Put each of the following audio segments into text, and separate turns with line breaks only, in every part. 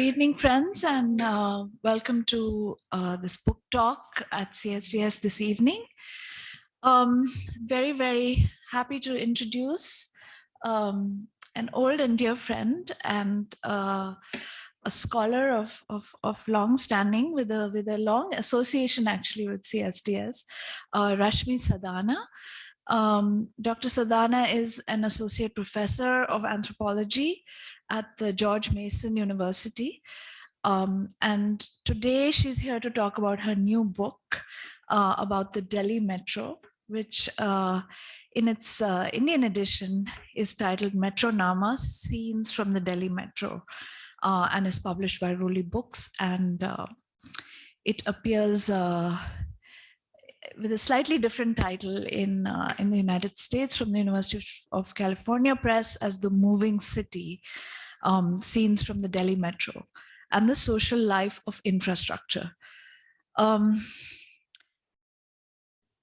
Good evening, friends, and uh, welcome to uh, this book talk at CSDS this evening. Um, very, very happy to introduce um, an old and dear friend and uh, a scholar of, of, of long standing with a, with a long association actually with CSDS, uh, Rashmi Sadana. Um, Dr. Sadana is an associate professor of anthropology at the George Mason University. Um, and today she's here to talk about her new book uh, about the Delhi Metro, which uh, in its uh, Indian edition is titled Metro Nama, Scenes from the Delhi Metro, uh, and is published by Roli Books. And uh, it appears uh, with a slightly different title in uh, in the United States from the University of California Press as The Moving City, um, scenes from the Delhi Metro and the social life of infrastructure. Um,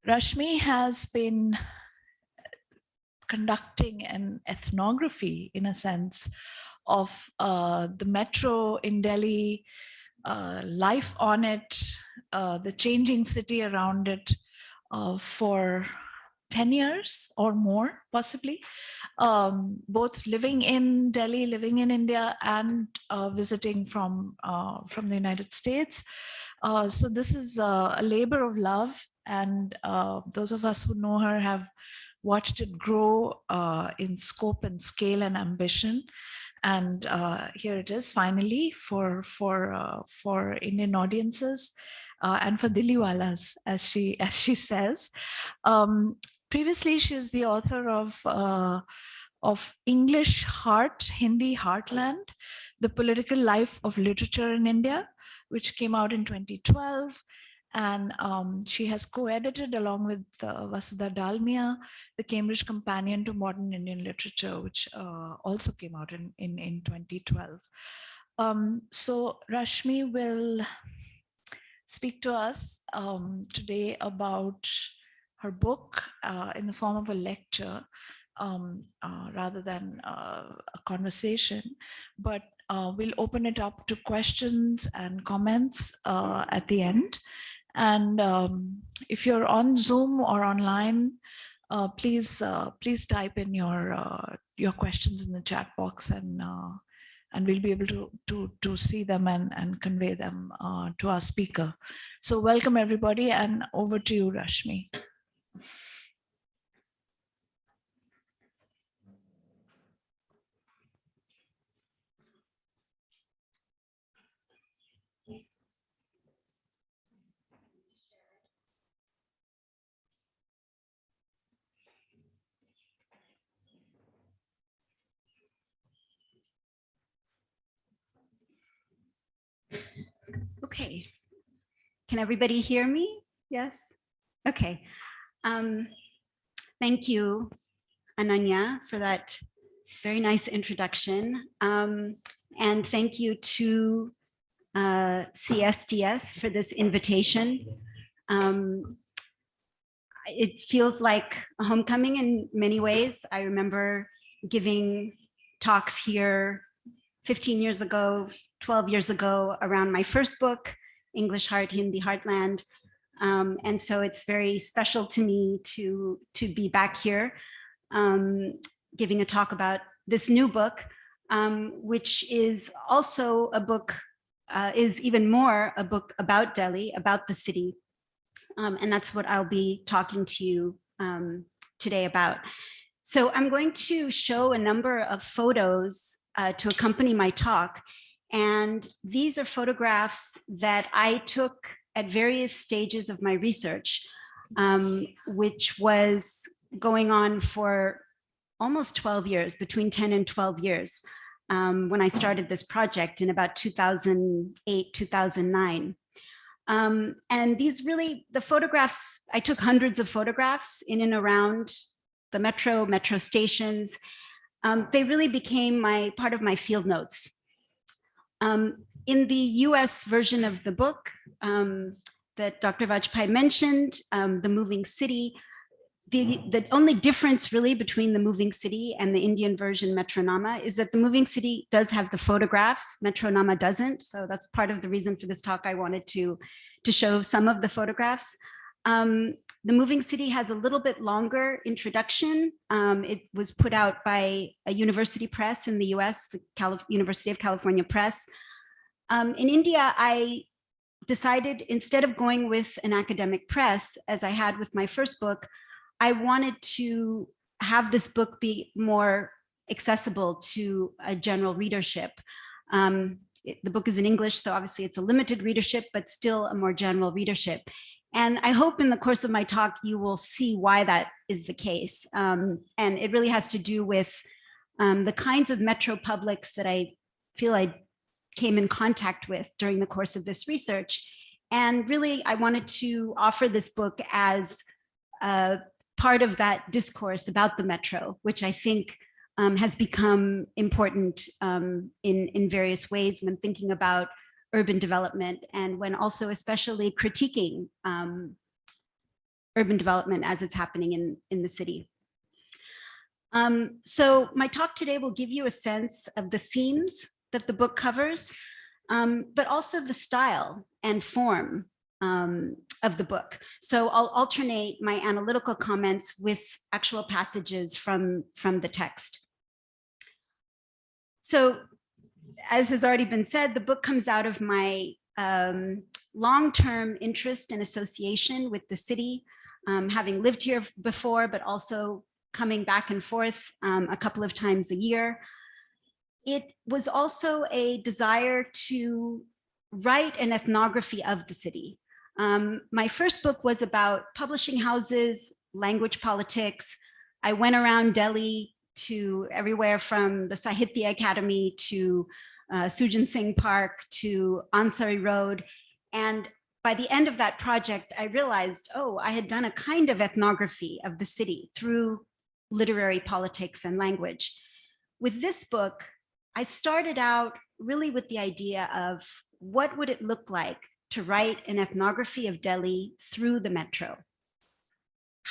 Rashmi has been conducting an ethnography in a sense of uh, the metro in Delhi, uh, life on it, uh, the changing city around it uh, for 10 years or more possibly, um, both living in Delhi, living in India and uh, visiting from, uh, from the United States. Uh, so this is a labor of love and uh, those of us who know her have watched it grow uh, in scope and scale and ambition. And uh, here it is finally for, for, for Indian audiences. Uh, and for Dilliwalas, as she as she says. Um, Previously, she was the author of, uh, of English Heart, Hindi Heartland, The Political Life of Literature in India, which came out in 2012. And um, she has co-edited along with uh, Vasudha Dalmia, The Cambridge Companion to Modern Indian Literature, which uh, also came out in, in, in 2012. Um, so Rashmi will speak to us um, today about her book uh, in the form of a lecture um, uh, rather than uh, a conversation, but uh, we'll open it up to questions and comments uh, at the end. And um, if you're on Zoom or online, uh, please please type in your your questions in the chat box and and we'll be able to to to see them and and convey them uh, to our speaker. So welcome everybody and over to you, Rashmi.
Okay. Can everybody hear me? Yes? Okay. Um, thank you, Ananya, for that very nice introduction. Um, and thank you to uh, CSDS for this invitation. Um, it feels like a homecoming in many ways. I remember giving talks here 15 years ago, 12 years ago around my first book, English Heart, Hindi Heartland. Um, and so it's very special to me to, to be back here um, giving a talk about this new book, um, which is also a book, uh, is even more a book about Delhi, about the city. Um, and that's what I'll be talking to you um, today about. So I'm going to show a number of photos uh, to accompany my talk. And these are photographs that I took at various stages of my research, um, which was going on for almost 12 years, between 10 and 12 years, um, when I started this project in about 2008, 2009. Um, and these really, the photographs, I took hundreds of photographs in and around the metro, metro stations. Um, they really became my part of my field notes. Um, in the US version of the book um, that Dr. Vajpeyi mentioned, um, The Moving City, the, the only difference really between the moving city and the Indian version Metronama is that the moving city does have the photographs, Metronama doesn't. So that's part of the reason for this talk. I wanted to, to show some of the photographs. Um, the moving city has a little bit longer introduction. Um, it was put out by a university press in the US, the University of California Press. Um, in India, I decided instead of going with an academic press, as I had with my first book, I wanted to have this book be more accessible to a general readership. Um, it, the book is in English, so obviously it's a limited readership, but still a more general readership. And I hope in the course of my talk, you will see why that is the case. Um, and it really has to do with um, the kinds of metro publics that I feel I came in contact with during the course of this research. And really, I wanted to offer this book as part of that discourse about the metro, which I think um, has become important um, in, in various ways when thinking about urban development and when also especially critiquing um, urban development as it's happening in, in the city. Um, so my talk today will give you a sense of the themes that the book covers, um, but also the style and form um, of the book. So I'll alternate my analytical comments with actual passages from, from the text. So as has already been said, the book comes out of my um, long-term interest and association with the city, um, having lived here before, but also coming back and forth um, a couple of times a year. It was also a desire to write an ethnography of the city. Um, my first book was about publishing houses, language politics. I went around Delhi to everywhere from the Sahitya Akademi to uh, Sujan Singh Park to Ansari Road. And by the end of that project, I realized, oh, I had done a kind of ethnography of the city through literary politics and language. With this book, I started out really with the idea of what would it look like to write an ethnography of Delhi through the metro?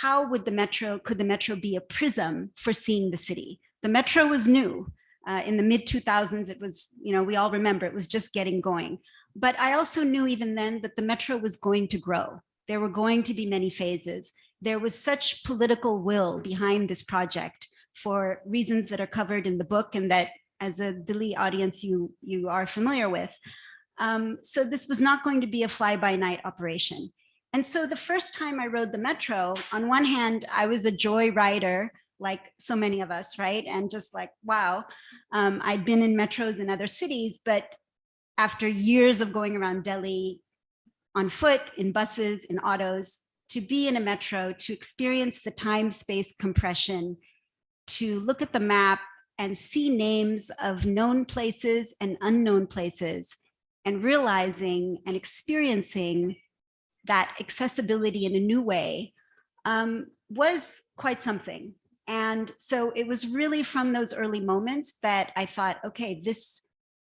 How would the metro, could the metro be a prism for seeing the city? The metro was new. Uh, in the mid 2000s, it was, you know, we all remember it was just getting going. But I also knew even then that the metro was going to grow. There were going to be many phases. There was such political will behind this project for reasons that are covered in the book and that as a Delhi audience you, you are familiar with. Um, so this was not going to be a fly-by-night operation. And so the first time I rode the metro, on one hand, I was a joy rider like so many of us, right? And just like, wow, um, I'd been in metros in other cities, but after years of going around Delhi on foot, in buses, in autos, to be in a metro, to experience the time space compression, to look at the map and see names of known places and unknown places, and realizing and experiencing that accessibility in a new way um, was quite something. And so it was really from those early moments that I thought, okay, this,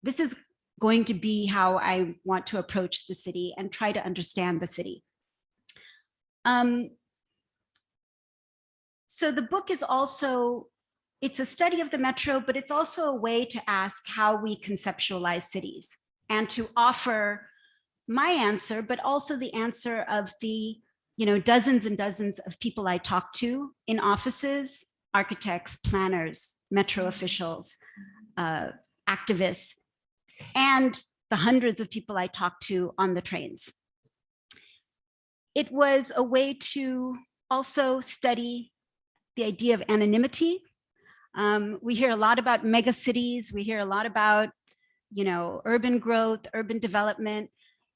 this is going to be how I want to approach the city and try to understand the city. Um, so the book is also, it's a study of the metro, but it's also a way to ask how we conceptualize cities and to offer my answer, but also the answer of the you know, dozens and dozens of people I talk to in offices, architects, planners, metro officials, uh, activists, and the hundreds of people I talk to on the trains. It was a way to also study the idea of anonymity. Um, we hear a lot about megacities. We hear a lot about, you know, urban growth, urban development,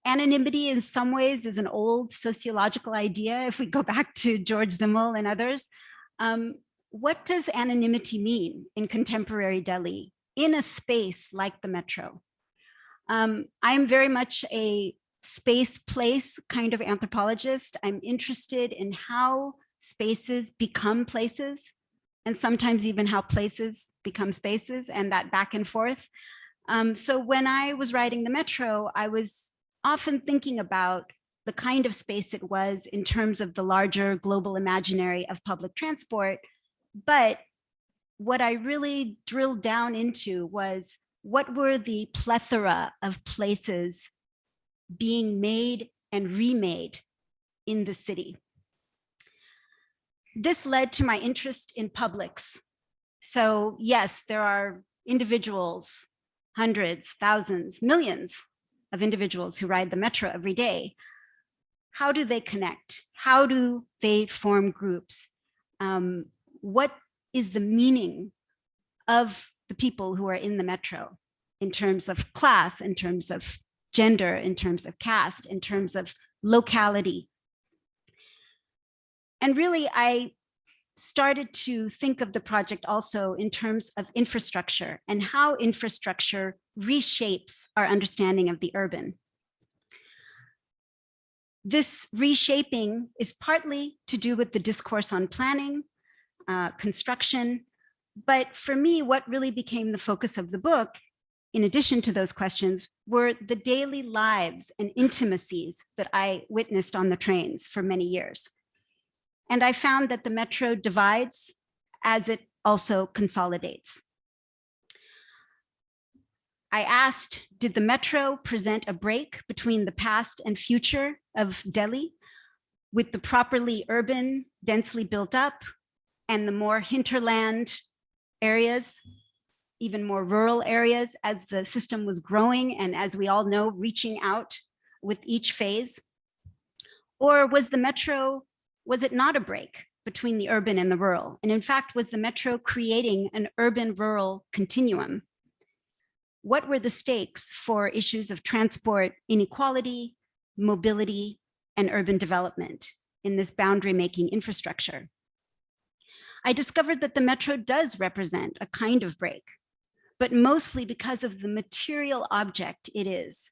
anonymity in some ways is an old sociological idea. If we go back to George Simmel and others, um, what does anonymity mean in contemporary Delhi in a space like the metro? Um, I'm very much a space place kind of anthropologist. I'm interested in how spaces become places and sometimes even how places become spaces and that back and forth. Um, so when I was writing the metro, I was often thinking about the kind of space it was in terms of the larger global imaginary of public transport. But what I really drilled down into was what were the plethora of places being made and remade in the city. This led to my interest in publics. So yes, there are individuals, hundreds, thousands, millions of individuals who ride the metro every day. How do they connect? How do they form groups? Um, what is the meaning of the people who are in the metro in terms of class, in terms of gender, in terms of caste, in terms of locality. And really, I started to think of the project also in terms of infrastructure and how infrastructure reshapes our understanding of the urban. This reshaping is partly to do with the discourse on planning, uh, construction, but for me, what really became the focus of the book in addition to those questions, were the daily lives and intimacies that I witnessed on the trains for many years. And I found that the metro divides as it also consolidates. I asked, did the metro present a break between the past and future of Delhi with the properly urban, densely built up and the more hinterland areas even more rural areas as the system was growing and as we all know, reaching out with each phase? Or was the metro, was it not a break between the urban and the rural? And in fact, was the metro creating an urban rural continuum? What were the stakes for issues of transport inequality, mobility, and urban development in this boundary making infrastructure? I discovered that the metro does represent a kind of break but mostly because of the material object it is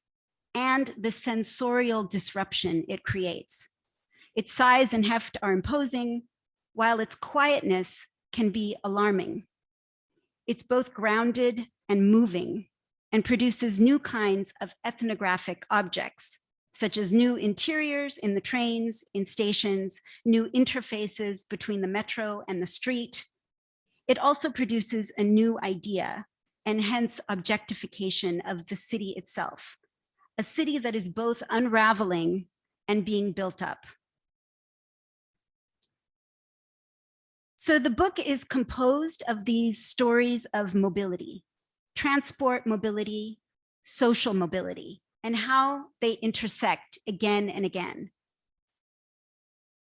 and the sensorial disruption it creates. Its size and heft are imposing, while its quietness can be alarming. It's both grounded and moving and produces new kinds of ethnographic objects, such as new interiors in the trains, in stations, new interfaces between the metro and the street. It also produces a new idea, and hence objectification of the city itself, a city that is both unraveling and being built up. So the book is composed of these stories of mobility, transport mobility, social mobility, and how they intersect again and again.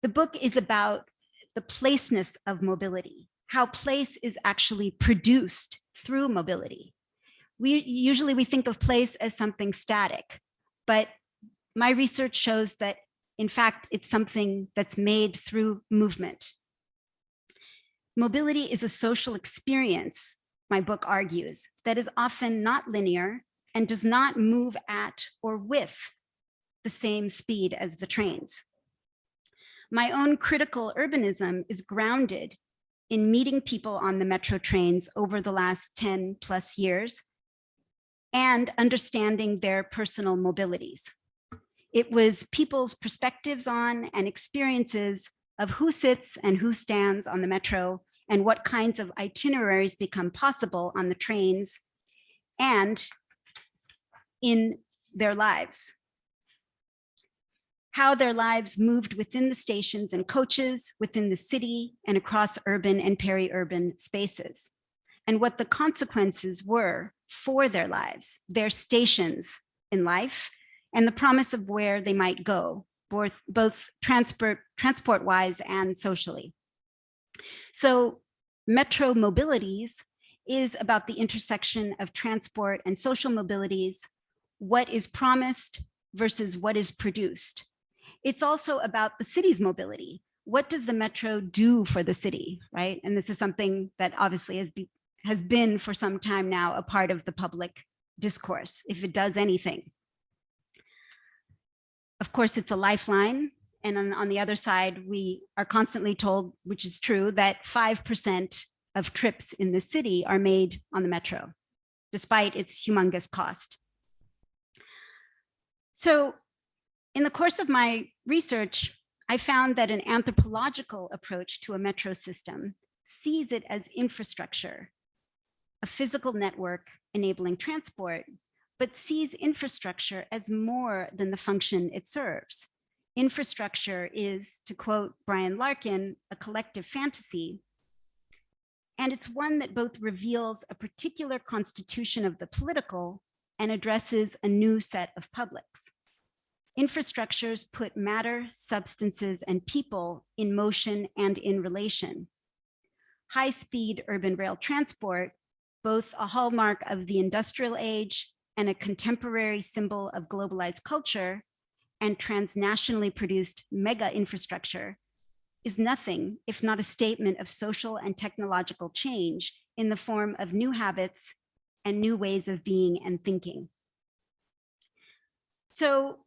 The book is about the placeness of mobility, how place is actually produced through mobility. We usually we think of place as something static, but my research shows that in fact, it's something that's made through movement. Mobility is a social experience, my book argues, that is often not linear and does not move at or with the same speed as the trains. My own critical urbanism is grounded in meeting people on the metro trains over the last 10 plus years and understanding their personal mobilities. It was people's perspectives on and experiences of who sits and who stands on the metro and what kinds of itineraries become possible on the trains and in their lives how their lives moved within the stations and coaches, within the city and across urban and peri-urban spaces, and what the consequences were for their lives, their stations in life, and the promise of where they might go, both, both transport, transport-wise and socially. So metro mobilities is about the intersection of transport and social mobilities, what is promised versus what is produced, it's also about the city's mobility. What does the metro do for the city, right? And this is something that obviously has, be, has been for some time now a part of the public discourse, if it does anything. Of course, it's a lifeline. And on, on the other side, we are constantly told, which is true, that 5% of trips in the city are made on the metro, despite its humongous cost. So In the course of my research, I found that an anthropological approach to a metro system sees it as infrastructure, a physical network enabling transport, but sees infrastructure as more than the function it serves. Infrastructure is, to quote Brian Larkin, a collective fantasy. And it's one that both reveals a particular constitution of the political and addresses a new set of publics. Infrastructures put matter, substances, and people in motion and in relation. High-speed urban rail transport, both a hallmark of the industrial age and a contemporary symbol of globalized culture, and transnationally produced mega infrastructure is nothing if not a statement of social and technological change in the form of new habits and new ways of being and thinking. So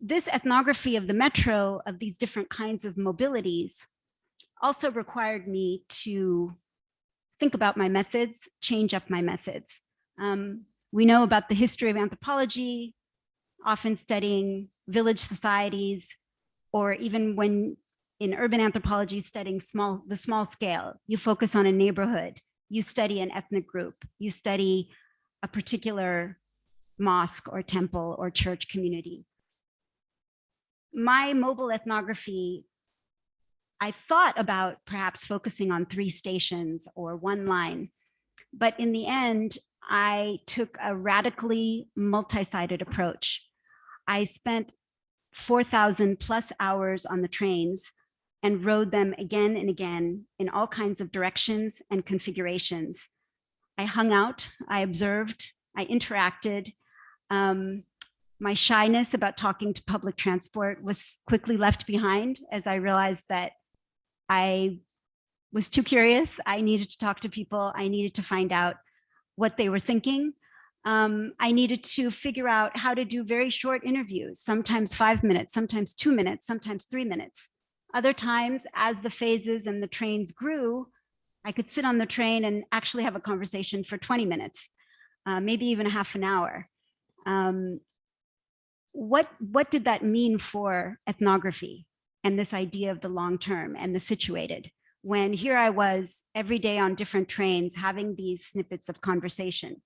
this ethnography of the metro of these different kinds of mobilities also required me to think about my methods, change up my methods. Um, we know about the history of anthropology, often studying village societies, or even when in urban anthropology studying small the small scale, you focus on a neighborhood, you study an ethnic group, you study a particular mosque or temple or church community. My mobile ethnography, I thought about perhaps focusing on three stations or one line, but in the end, I took a radically multi-sited approach. I spent 4,000 plus hours on the trains and rode them again and again in all kinds of directions and configurations. I hung out, I observed, I interacted. Um, my shyness about talking to public transport was quickly left behind as I realized that I was too curious. I needed to talk to people. I needed to find out what they were thinking. Um, I needed to figure out how to do very short interviews, sometimes five minutes, sometimes two minutes, sometimes three minutes. Other times, as the phases and the trains grew, I could sit on the train and actually have a conversation for 20 minutes, uh, maybe even a half an hour. Um, what, what did that mean for ethnography and this idea of the long term and the situated? When here I was every day on different trains having these snippets of conversation.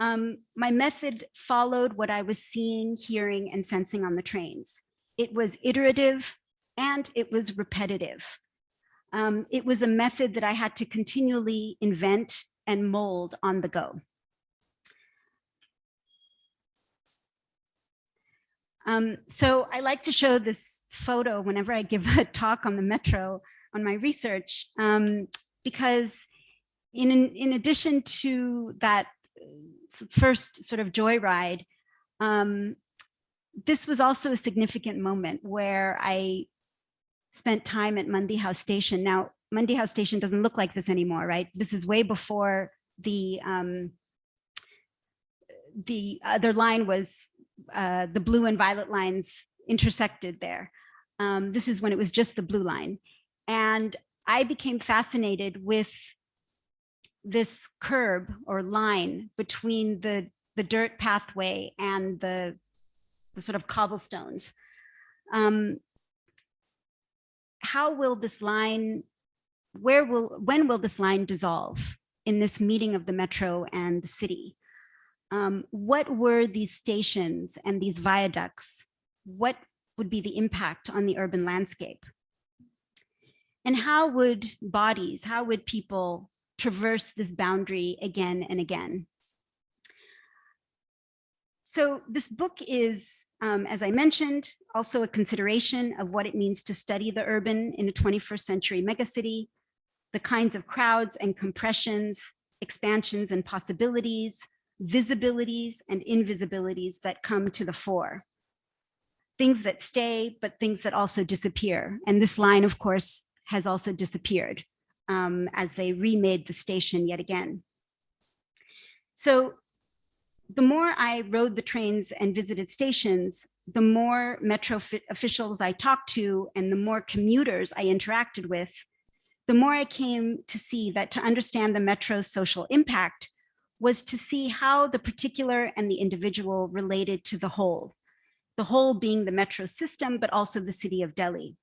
Um, my method followed what I was seeing, hearing, and sensing on the trains. It was iterative and it was repetitive. Um, it was a method that I had to continually invent and mold on the go. Um, so I like to show this photo whenever I give a talk on the metro on my research, um, because in, in addition to that uh, first sort of joyride, um, this was also a significant moment where I spent time at Mandi House Station. Now, Mandi House Station doesn't look like this anymore, right? This is way before the um, the other line was uh, the blue and violet lines intersected there. Um, this is when it was just the blue line. And I became fascinated with this curb or line between the, the dirt pathway and the, the sort of cobblestones. Um, how will this line, where will, when will this line dissolve in this meeting of the metro and the city? Um, what were these stations and these viaducts? What would be the impact on the urban landscape? And how would bodies, how would people traverse this boundary again and again? So this book is, um, as I mentioned, also a consideration of what it means to study the urban in a 21st century megacity, the kinds of crowds and compressions, expansions and possibilities, visibilities and invisibilities that come to the fore. Things that stay, but things that also disappear. And this line, of course, has also disappeared um, as they remade the station yet again. So the more I rode the trains and visited stations, the more metro officials I talked to and the more commuters I interacted with, the more I came to see that to understand the metro's social impact was to see how the particular and the individual related to the whole. the whole being the metro system, but also the city of Delhi.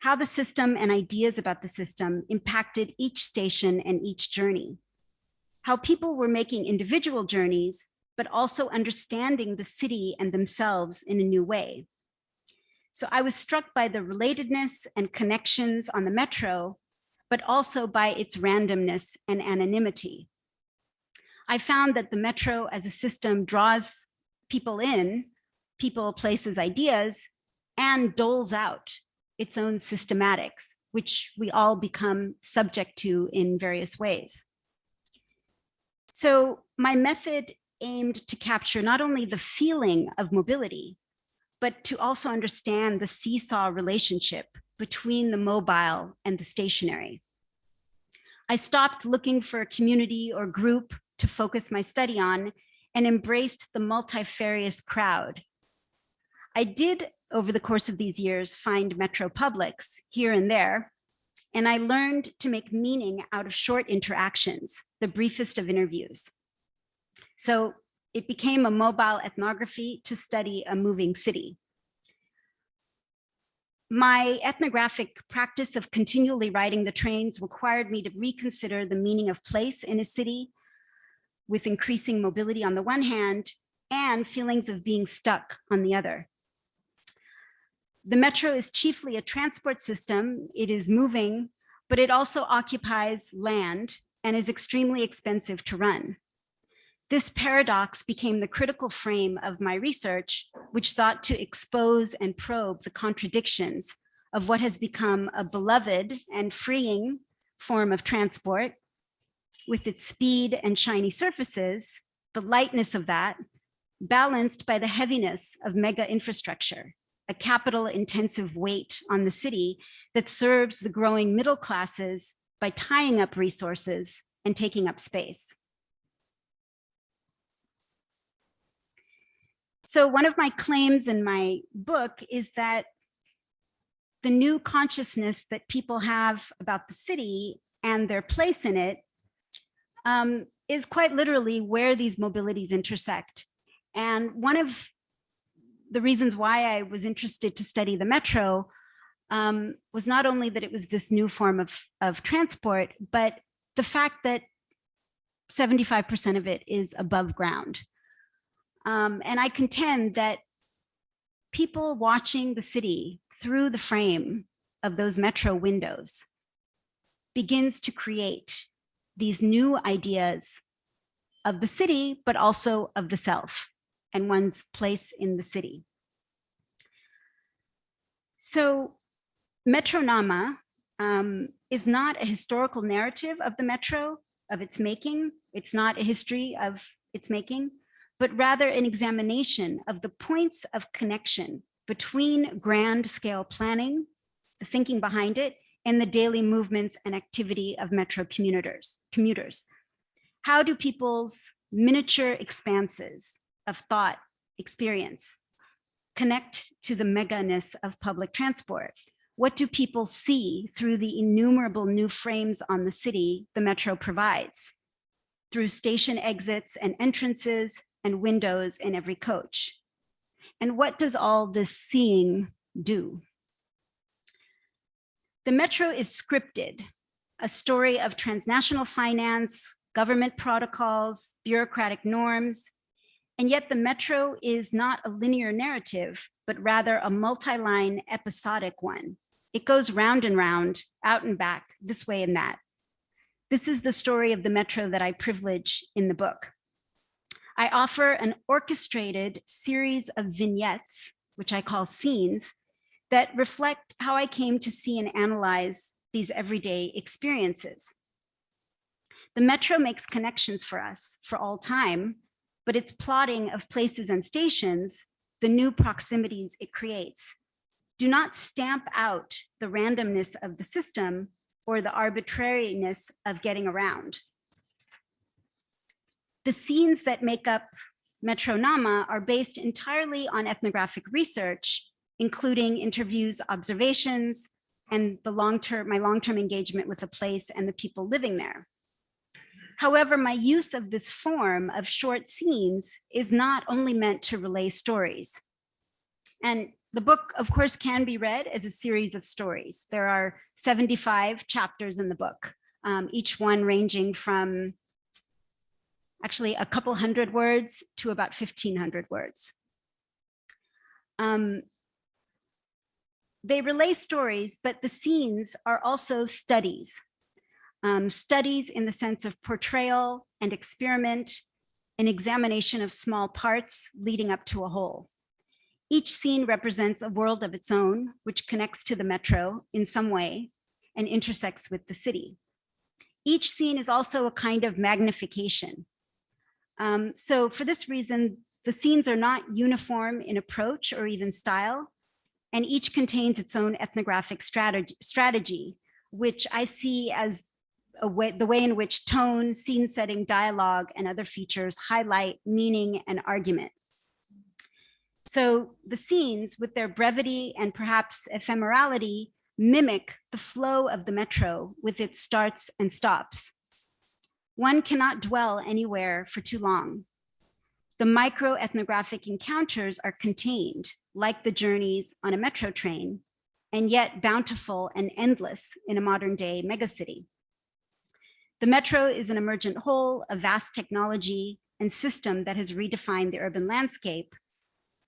How the system and ideas about the system impacted each station and each journey. How people were making individual journeys, but also understanding the city and themselves in a new way. So I was struck by the relatedness and connections on the metro, but also by its randomness and anonymity. I found that the metro as a system draws people in, people, places, ideas, and doles out its own systematics, which we all become subject to in various ways. So my method aimed to capture not only the feeling of mobility, but to also understand the seesaw relationship between the mobile and the stationary. I stopped looking for a community or group to focus my study on and embraced the multifarious crowd. I did, over the course of these years, find metro publics here and there, and I learned to make meaning out of short interactions, the briefest of interviews. So it became a mobile ethnography to study a moving city. My ethnographic practice of continually riding the trains required me to reconsider the meaning of place in a city with increasing mobility on the one hand and feelings of being stuck on the other. The metro is chiefly a transport system. It is moving, but it also occupies land and is extremely expensive to run. This paradox became the critical frame of my research, which sought to expose and probe the contradictions of what has become a beloved and freeing form of transport with its speed and shiny surfaces, the lightness of that, balanced by the heaviness of mega infrastructure, a capital intensive weight on the city that serves the growing middle classes by tying up resources and taking up space. So one of my claims in my book is that the new consciousness that people have about the city and their place in it um, is quite literally where these mobilities intersect. And one of the reasons why I was interested to study the metro um, was not only that it was this new form of, of transport, but the fact that 75% of it is above ground. Um, and I contend that people watching the city through the frame of those metro windows begins to create these new ideas of the city, but also of the self and one's place in the city. So Metronama um, is not a historical narrative of the metro, of its making. It's not a history of its making, but rather an examination of the points of connection between grand scale planning, the thinking behind it, and the daily movements and activity of metro commuters. commuters. How do people's miniature expanses of thought experience connect to the meganess of public transport? What do people see through the innumerable new frames on the city the metro provides? Through station exits and entrances and windows in every coach. And what does all this seeing do? The Metro is scripted, a story of transnational finance, government protocols, bureaucratic norms, and yet the Metro is not a linear narrative, but rather a multi-line episodic one. It goes round and round, out and back, this way and that. This is the story of the Metro that I privilege in the book. I offer an orchestrated series of vignettes, which I call scenes, that reflect how I came to see and analyze these everyday experiences. The Metro makes connections for us for all time, but its plotting of places and stations, the new proximities it creates, do not stamp out the randomness of the system or the arbitrariness of getting around. The scenes that make up Metronama are based entirely on ethnographic research including interviews, observations, and the long-term, my long-term engagement with the place and the people living there. However, my use of this form of short scenes is not only meant to relay stories. And the book, of course, can be read as a series of stories. There are 75 chapters in the book, um, each one ranging from actually a couple hundred words to about 1500 words. Um, they relay stories, but the scenes are also studies. Um, studies in the sense of portrayal and experiment, an examination of small parts leading up to a whole. Each scene represents a world of its own, which connects to the metro in some way and intersects with the city. Each scene is also a kind of magnification. Um, so for this reason, the scenes are not uniform in approach or even style, and each contains its own ethnographic strategy, strategy which I see as way, the way in which tone, scene setting, dialogue, and other features highlight meaning and argument. So the scenes with their brevity and perhaps ephemerality mimic the flow of the metro with its starts and stops. One cannot dwell anywhere for too long. The micro ethnographic encounters are contained like the journeys on a metro train and yet bountiful and endless in a modern day megacity. The metro is an emergent whole, a vast technology and system that has redefined the urban landscape.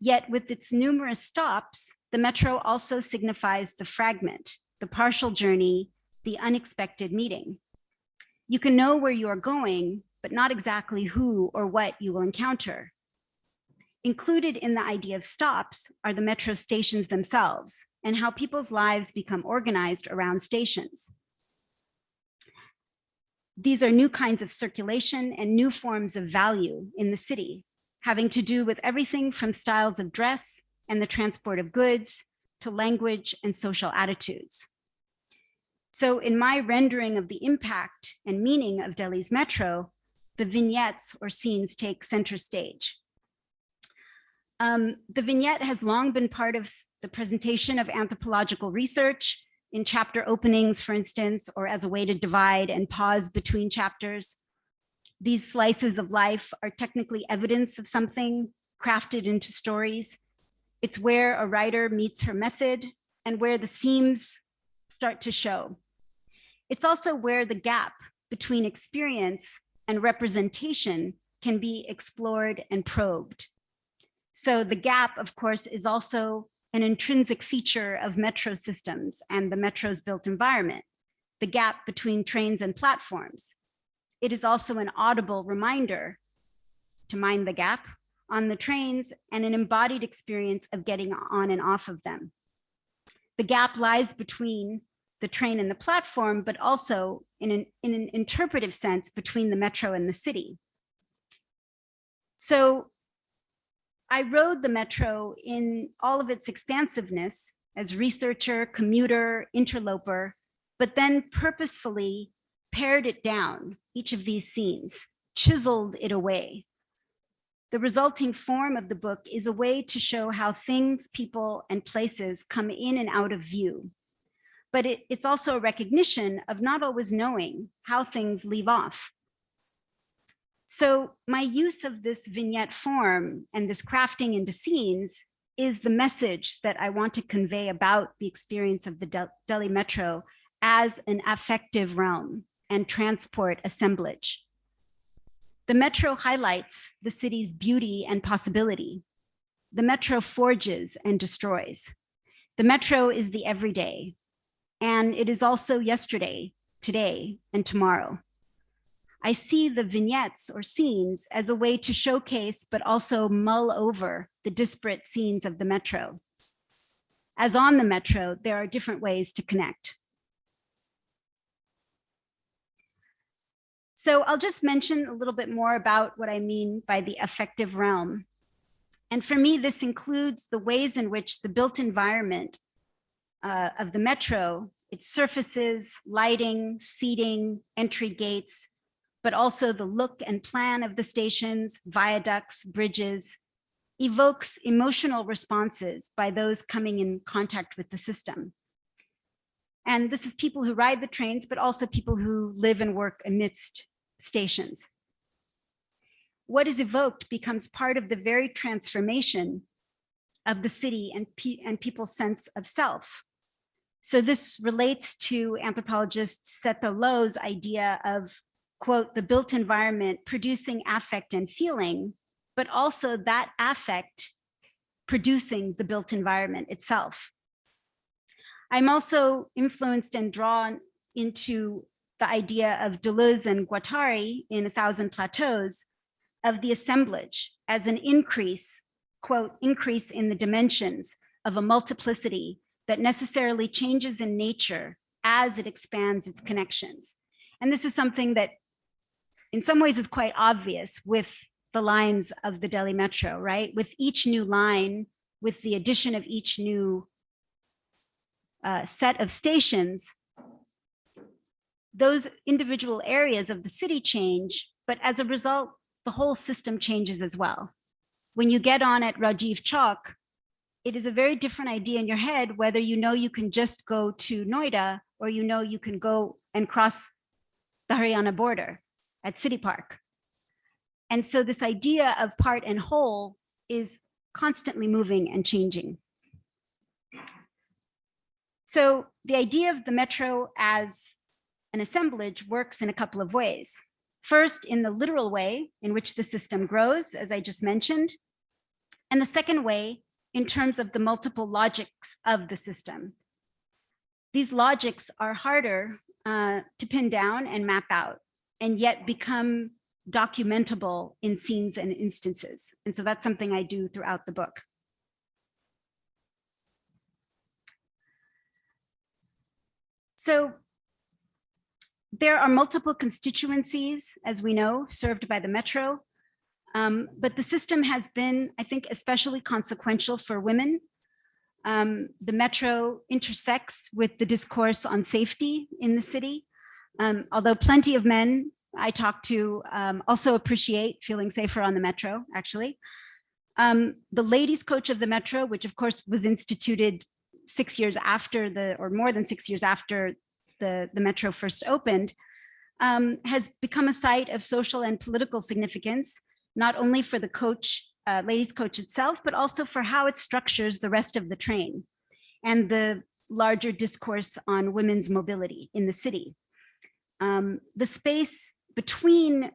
Yet with its numerous stops, the metro also signifies the fragment, the partial journey, the unexpected meeting. You can know where you are going, but not exactly who or what you will encounter. Included in the idea of stops are the metro stations themselves and how people's lives become organized around stations. These are new kinds of circulation and new forms of value in the city, having to do with everything from styles of dress and the transport of goods to language and social attitudes. So in my rendering of the impact and meaning of Delhi's metro, the vignettes or scenes take center stage. Um, the vignette has long been part of the presentation of anthropological research in chapter openings, for instance, or as a way to divide and pause between chapters. These slices of life are technically evidence of something crafted into stories. It's where a writer meets her method and where the seams start to show. It's also where the gap between experience and representation can be explored and probed. So the gap, of course, is also an intrinsic feature of metro systems and the metro's built environment, the gap between trains and platforms. It is also an audible reminder to mind the gap on the trains and an embodied experience of getting on and off of them. The gap lies between the train and the platform, but also in an, in an interpretive sense between the metro and the city. So I rode the metro in all of its expansiveness as researcher, commuter, interloper, but then purposefully pared it down, each of these scenes, chiseled it away. The resulting form of the book is a way to show how things, people, and places come in and out of view. But it, it's also a recognition of not always knowing how things leave off. So my use of this vignette form and this crafting into scenes is the message that I want to convey about the experience of the Delhi Metro as an affective realm and transport assemblage. The Metro highlights the city's beauty and possibility. The Metro forges and destroys. The Metro is the everyday, and it is also yesterday, today, and tomorrow. I see the vignettes or scenes as a way to showcase, but also mull over the disparate scenes of the metro. As on the metro, there are different ways to connect. So I'll just mention a little bit more about what I mean by the affective realm. And for me, this includes the ways in which the built environment uh, of the metro, its surfaces, lighting, seating, entry gates, but also the look and plan of the stations, viaducts, bridges, evokes emotional responses by those coming in contact with the system. And this is people who ride the trains, but also people who live and work amidst stations. What is evoked becomes part of the very transformation of the city and, pe and people's sense of self. So this relates to anthropologist Setha Low's idea of, quote, the built environment producing affect and feeling, but also that affect producing the built environment itself. I'm also influenced and drawn into the idea of Deleuze and Guattari in A Thousand Plateaus of the assemblage as an increase, quote, increase in the dimensions of a multiplicity that necessarily changes in nature as it expands its connections. And this is something that in some ways is quite obvious with the lines of the Delhi Metro, right? With each new line, with the addition of each new uh, set of stations, those individual areas of the city change, but as a result, the whole system changes as well. When you get on at Rajiv Chowk, it is a very different idea in your head, whether you know you can just go to Noida or you know you can go and cross the Haryana border at City Park. And so this idea of part and whole is constantly moving and changing. So the idea of the metro as an assemblage works in a couple of ways. First, in the literal way in which the system grows, as I just mentioned, and the second way in terms of the multiple logics of the system. These logics are harder uh, to pin down and map out, and yet become documentable in scenes and instances. And so that's something I do throughout the book. So there are multiple constituencies, as we know, served by the Metro, um, but the system has been, I think, especially consequential for women. Um, the Metro intersects with the discourse on safety in the city, um, although plenty of men I talk to um, also appreciate feeling safer on the Metro, actually. Um, the ladies coach of the Metro, which of course was instituted six years after the, or more than six years after the, the Metro first opened, um, has become a site of social and political significance, not only for the coach, uh, ladies coach itself, but also for how it structures the rest of the train and the larger discourse on women's mobility in the city. Um, the space between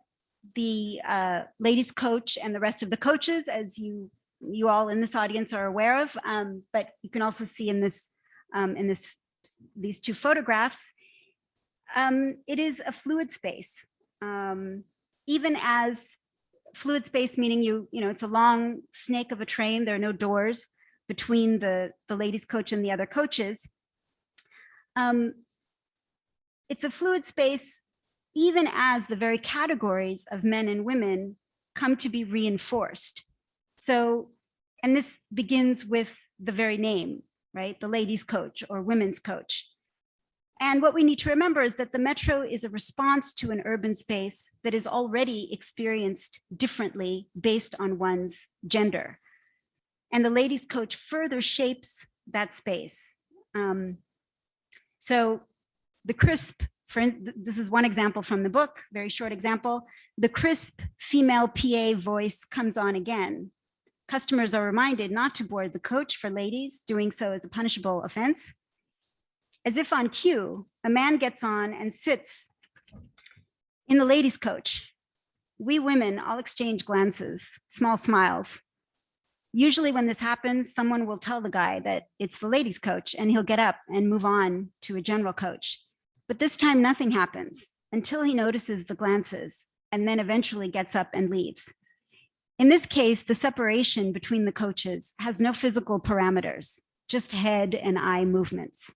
the uh, ladies coach and the rest of the coaches, as you you all in this audience are aware of, um, but you can also see in this um, in this these two photographs, um, it is a fluid space. Um, even as fluid space, meaning you, you know, it's a long snake of a train, there are no doors between the, the ladies coach and the other coaches. Um, it's a fluid space, even as the very categories of men and women come to be reinforced. So, and this begins with the very name, right? The ladies coach or women's coach. And what we need to remember is that the metro is a response to an urban space that is already experienced differently based on one's gender. And the ladies coach further shapes that space. Um, so the crisp, for, this is one example from the book, very short example. The crisp female PA voice comes on again. Customers are reminded not to board the coach for ladies, doing so is a punishable offense. As if on cue, a man gets on and sits in the ladies' coach. We women all exchange glances, small smiles. Usually when this happens, someone will tell the guy that it's the ladies' coach and he'll get up and move on to a general coach. But this time nothing happens until he notices the glances and then eventually gets up and leaves. In this case, the separation between the coaches has no physical parameters, just head and eye movements.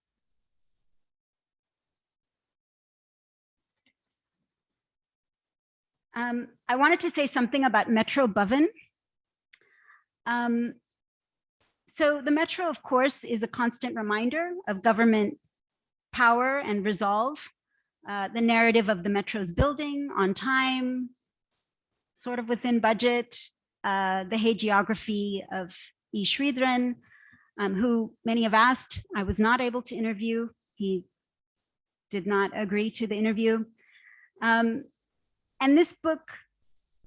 Um, I wanted to say something about Metro Bhavan. Um, so the Metro, of course, is a constant reminder of government power and resolve. Uh, the narrative of the Metro's building on time, sort of within budget, uh, the hagiography of E. Sridharan, um, who many have asked, I was not able to interview. He did not agree to the interview. Um, and this book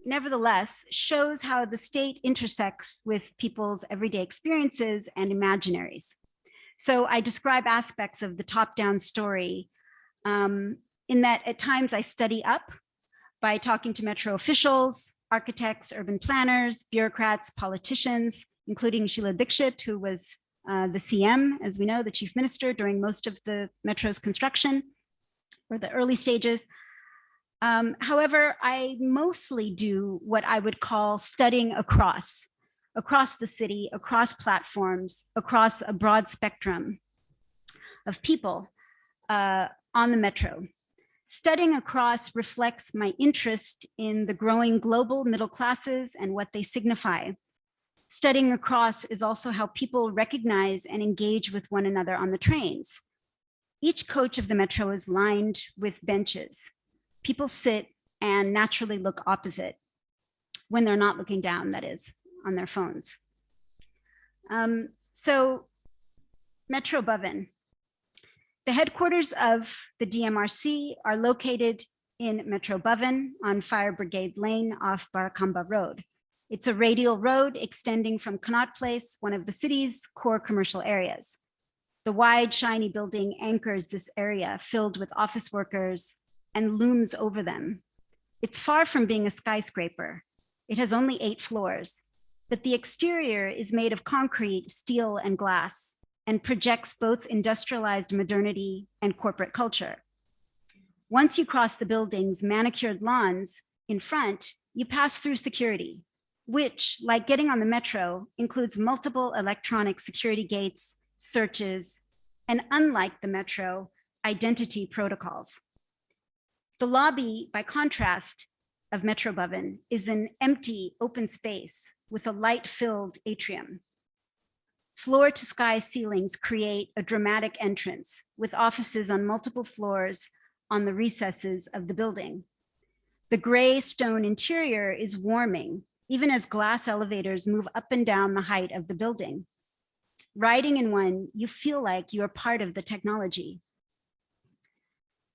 nevertheless shows how the state intersects with people's everyday experiences and imaginaries. So I describe aspects of the top-down story um, in that at times I study up by talking to metro officials, architects, urban planners, bureaucrats, politicians, including Sheila Dikshit, who was uh, the CM, as we know, the chief minister during most of the metro's construction or the early stages. Um, however, I mostly do what I would call studying across, across the city, across platforms, across a broad spectrum of people uh, on the metro. Studying across reflects my interest in the growing global middle classes and what they signify. Studying across is also how people recognize and engage with one another on the trains. Each coach of the metro is lined with benches. People sit and naturally look opposite when they're not looking down, that is, on their phones. Um, so Metro Bhavan, the headquarters of the DMRC are located in Metro Bhavan on Fire Brigade Lane off Barakamba Road. It's a radial road extending from Connaught Place, one of the city's core commercial areas. The wide, shiny building anchors this area filled with office workers and looms over them. It's far from being a skyscraper. It has only eight floors, but the exterior is made of concrete, steel, and glass and projects both industrialized modernity and corporate culture. Once you cross the building's manicured lawns in front, you pass through security, which, like getting on the metro, includes multiple electronic security gates, searches, and unlike the metro, identity protocols. The lobby, by contrast, of Metro Bhavan is an empty open space with a light-filled atrium. Floor to sky ceilings create a dramatic entrance with offices on multiple floors on the recesses of the building. The gray stone interior is warming, even as glass elevators move up and down the height of the building. Riding in one, you feel like you are part of the technology.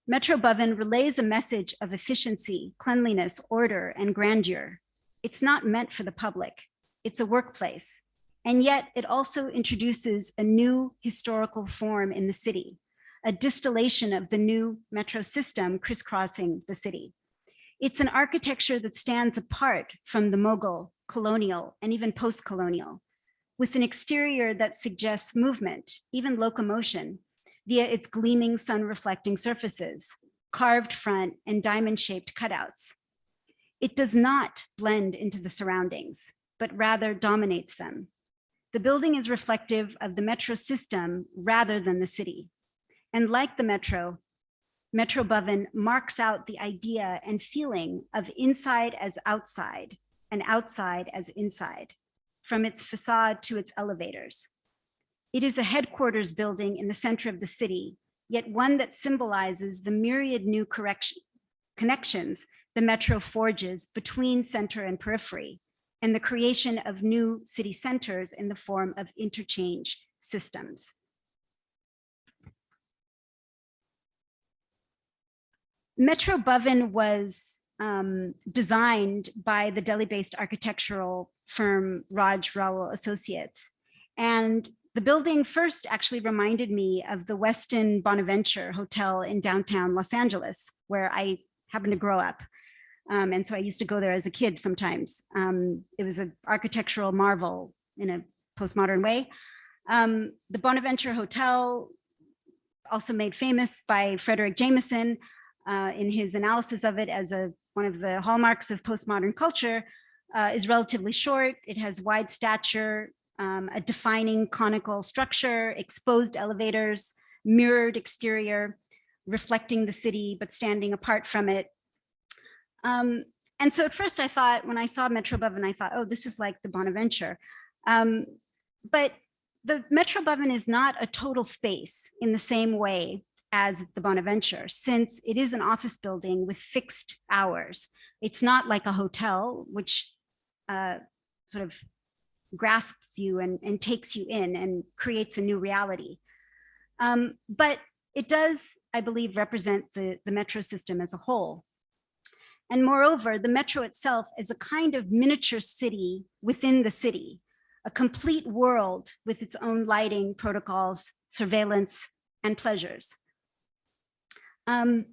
Metro Bhavan relays a message of efficiency, cleanliness, order, and grandeur. It's not meant for the public. It's a workplace and yet it also introduces a new historical form in the city, a distillation of the new metro system crisscrossing the city. It's an architecture that stands apart from the mogul, colonial, and even post-colonial, with an exterior that suggests movement, even locomotion, via its gleaming sun-reflecting surfaces, carved front and diamond-shaped cutouts. It does not blend into the surroundings, but rather dominates them, the building is reflective of the metro system rather than the city. And like the metro, Metro Bhavan marks out the idea and feeling of inside as outside and outside as inside, from its facade to its elevators. It is a headquarters building in the center of the city, yet one that symbolizes the myriad new correction, connections the metro forges between center and periphery, and the creation of new city centers in the form of interchange systems. Metro Bhavan was um, designed by the Delhi-based architectural firm Raj Rewal Associates. And the building first actually reminded me of the Westin Bonaventure Hotel in downtown Los Angeles, where I happened to grow up. Um, and so I used to go there as a kid sometimes. Um, it was an architectural marvel in a postmodern way. Um, the Bonaventure Hotel, also made famous by Fredric Jameson uh, in his analysis of it as a one of the hallmarks of postmodern culture, uh, is relatively short. It has wide stature, um, a defining conical structure, exposed elevators, mirrored exterior, reflecting the city, but standing apart from it, um, and so at first I thought, when I saw Metro Bhavan, I thought, oh, this is like the Bonaventure. Um, but the Metro Bhavan is not a total space in the same way as the Bonaventure, since it is an office building with fixed hours. It's not like a hotel, which uh, sort of grasps you and, and takes you in and creates a new reality. Um, but it does, I believe, represent the, the metro system as a whole. And moreover, the metro itself is a kind of miniature city within the city, a complete world with its own lighting protocols, surveillance, and pleasures. Um,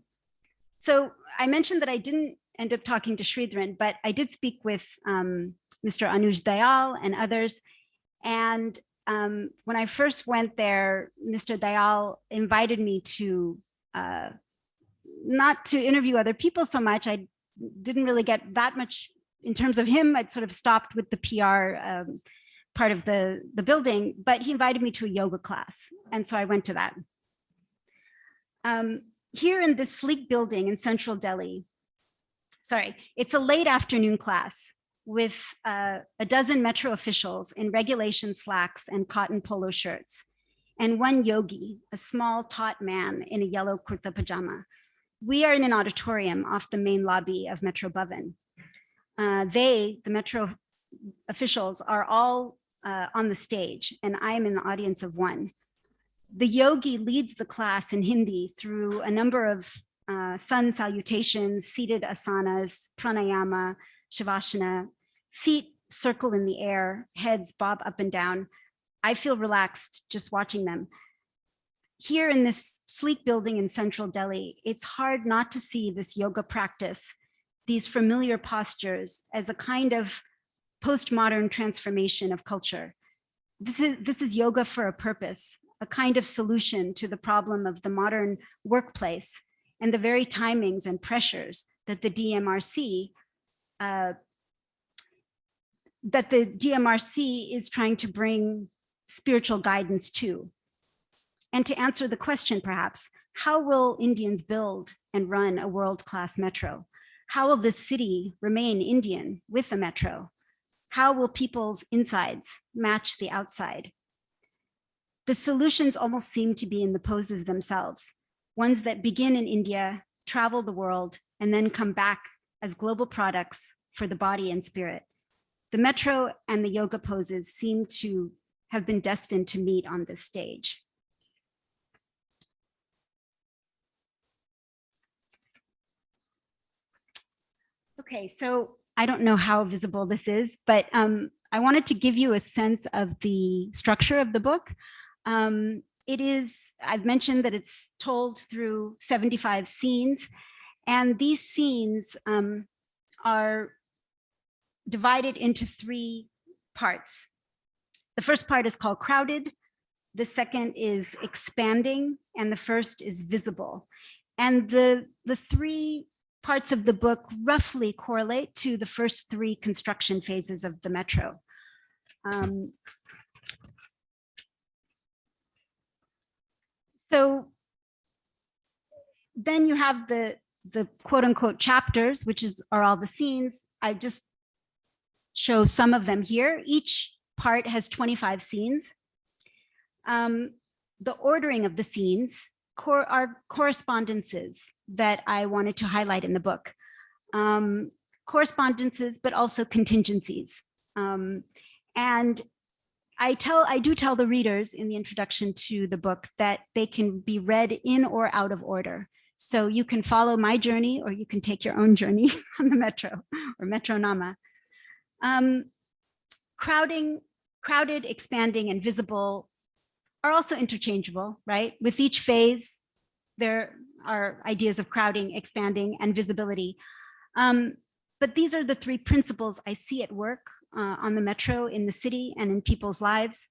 so I mentioned that I didn't end up talking to Sridharan, but I did speak with um, Mr. Anuj Dayal and others. And um, when I first went there, Mr. Dayal invited me to uh, not to interview other people so much. I didn't really get that much in terms of him. I'd sort of stopped with the PR um, part of the, the building, but he invited me to a yoga class. And so I went to that. Um, here in this sleek building in central Delhi, sorry, it's a late afternoon class with uh, a dozen metro officials in regulation slacks and cotton polo shirts, and one yogi, a small taut man in a yellow kurta pajama. We are in an auditorium off the main lobby of Metro Bhavan. Uh, they, the metro officials, are all uh, on the stage, and I am in the audience of one. The yogi leads the class in Hindi through a number of uh, sun salutations, seated asanas, pranayama, shavasana, feet circle in the air, heads bob up and down. I feel relaxed just watching them. Here in this sleek building in central Delhi, it's hard not to see this yoga practice, these familiar postures as a kind of postmodern transformation of culture. This is, this is yoga for a purpose, a kind of solution to the problem of the modern workplace and the very timings and pressures that the DMRC uh, that the DMRC is trying to bring spiritual guidance to. And to answer the question, perhaps, how will Indians build and run a world-class metro? How will this city remain Indian with a metro? How will people's insides match the outside? The solutions almost seem to be in the poses themselves, ones that begin in India, travel the world, and then come back as global products for the body and spirit. The metro and the yoga poses seem to have been destined to meet on this stage. Okay, so I don't know how visible this is, but um, I wanted to give you a sense of the structure of the book. Um, it is, I've mentioned that it's told through 75 scenes, and these scenes um, are divided into three parts. The first part is called crowded. The second is expanding, and the first is visible. And the, the three parts of the book roughly correlate to the first three construction phases of the metro. Um, so then you have the, the quote unquote chapters, which is are all the scenes. I just show some of them here. Each part has 25 scenes. Um, the ordering of the scenes cor correspondences that I wanted to highlight in the book. Um, correspondences, but also contingencies. Um, and I tell, I do tell the readers in the introduction to the book that they can be read in or out of order. So you can follow my journey or you can take your own journey on the metro or Metronama. Um, crowding, crowded, expanding, and visible are also interchangeable, right? With each phase, there are ideas of crowding, expanding, and visibility. Um, but these are the three principles I see at work uh, on the metro in the city and in people's lives.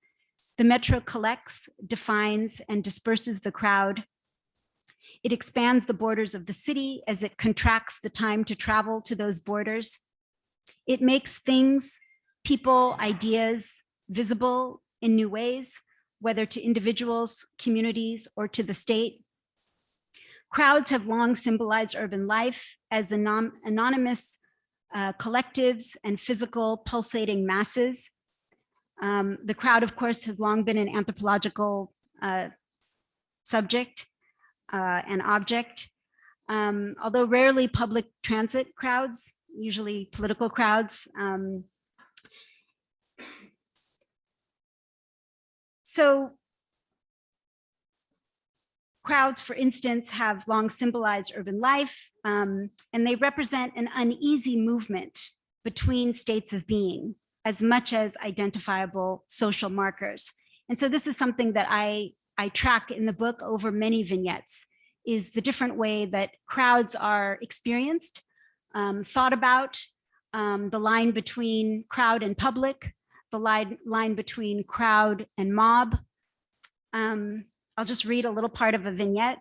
The metro collects, defines, and disperses the crowd. It expands the borders of the city as it contracts the time to travel to those borders. It makes things, people, ideas visible in new ways, whether to individuals, communities, or to the state. Crowds have long symbolized urban life as anon anonymous uh, collectives and physical pulsating masses. Um, the crowd, of course, has long been an anthropological uh, subject uh, and object. Um, although rarely public transit crowds usually political crowds. Um, so Crowds, for instance, have long symbolized urban life, um, and they represent an uneasy movement between states of being as much as identifiable social markers. And so this is something that I, I track in the book over many vignettes, is the different way that crowds are experienced, um, thought about, um, the line between crowd and public, the line, line between crowd and mob. Um, I'll just read a little part of a vignette.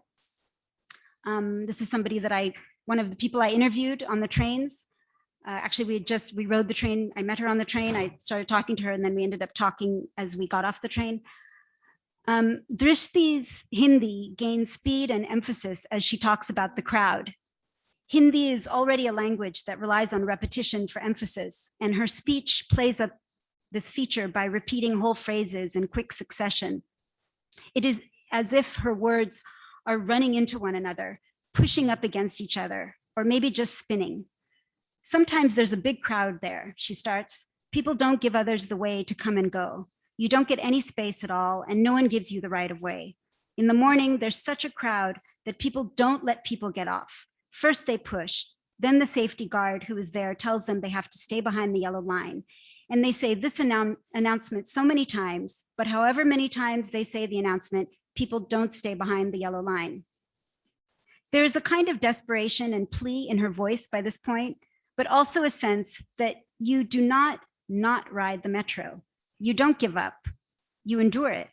Um, this is somebody that I, one of the people I interviewed on the trains. Uh, actually, we just, we rode the train. I met her on the train. I started talking to her and then we ended up talking as we got off the train. Um, Drishti's Hindi gains speed and emphasis as she talks about the crowd. Hindi is already a language that relies on repetition for emphasis, and her speech plays up this feature by repeating whole phrases in quick succession. It is as if her words are running into one another, pushing up against each other, or maybe just spinning. Sometimes there's a big crowd there, she starts. People don't give others the way to come and go. You don't get any space at all, and no one gives you the right of way. In the morning, there's such a crowd that people don't let people get off. First they push, then the safety guard who is there tells them they have to stay behind the yellow line. And they say this annou announcement so many times, but however many times they say the announcement, people don't stay behind the yellow line. There is a kind of desperation and plea in her voice by this point, but also a sense that you do not not ride the metro. You don't give up, you endure it.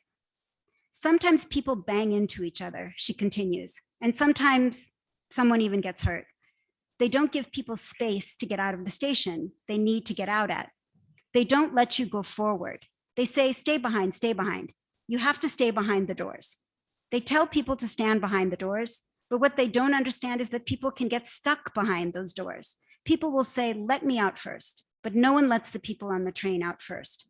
Sometimes people bang into each other, she continues, and sometimes Someone even gets hurt. They don't give people space to get out of the station they need to get out at. They don't let you go forward. They say, stay behind, stay behind. You have to stay behind the doors. They tell people to stand behind the doors, but what they don't understand is that people can get stuck behind those doors. People will say, let me out first, but no one lets the people on the train out first.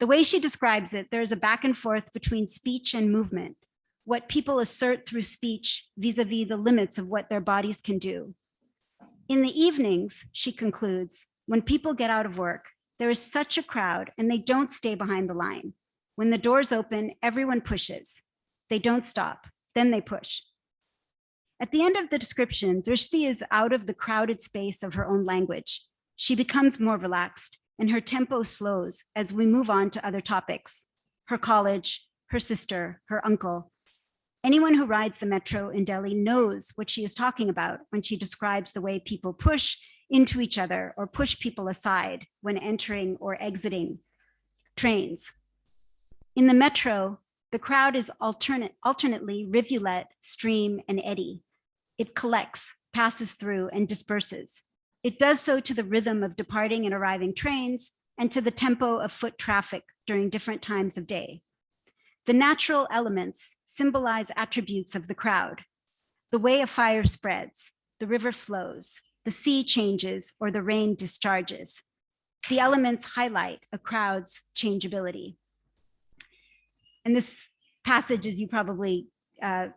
The way she describes it, there's a back and forth between speech and movement what people assert through speech vis-a-vis -vis the limits of what their bodies can do. In the evenings, she concludes, when people get out of work, there is such a crowd and they don't stay behind the line. When the doors open, everyone pushes. They don't stop, then they push. At the end of the description, Drishti is out of the crowded space of her own language. She becomes more relaxed and her tempo slows as we move on to other topics. Her college, her sister, her uncle, Anyone who rides the metro in Delhi knows what she is talking about when she describes the way people push into each other or push people aside when entering or exiting trains. In the metro, the crowd is alternate, alternately rivulet, stream, and eddy. It collects, passes through, and disperses. It does so to the rhythm of departing and arriving trains and to the tempo of foot traffic during different times of day. The natural elements symbolize attributes of the crowd. The way a fire spreads, the river flows, the sea changes, or the rain discharges. The elements highlight a crowd's changeability. And this passage, as you probably uh,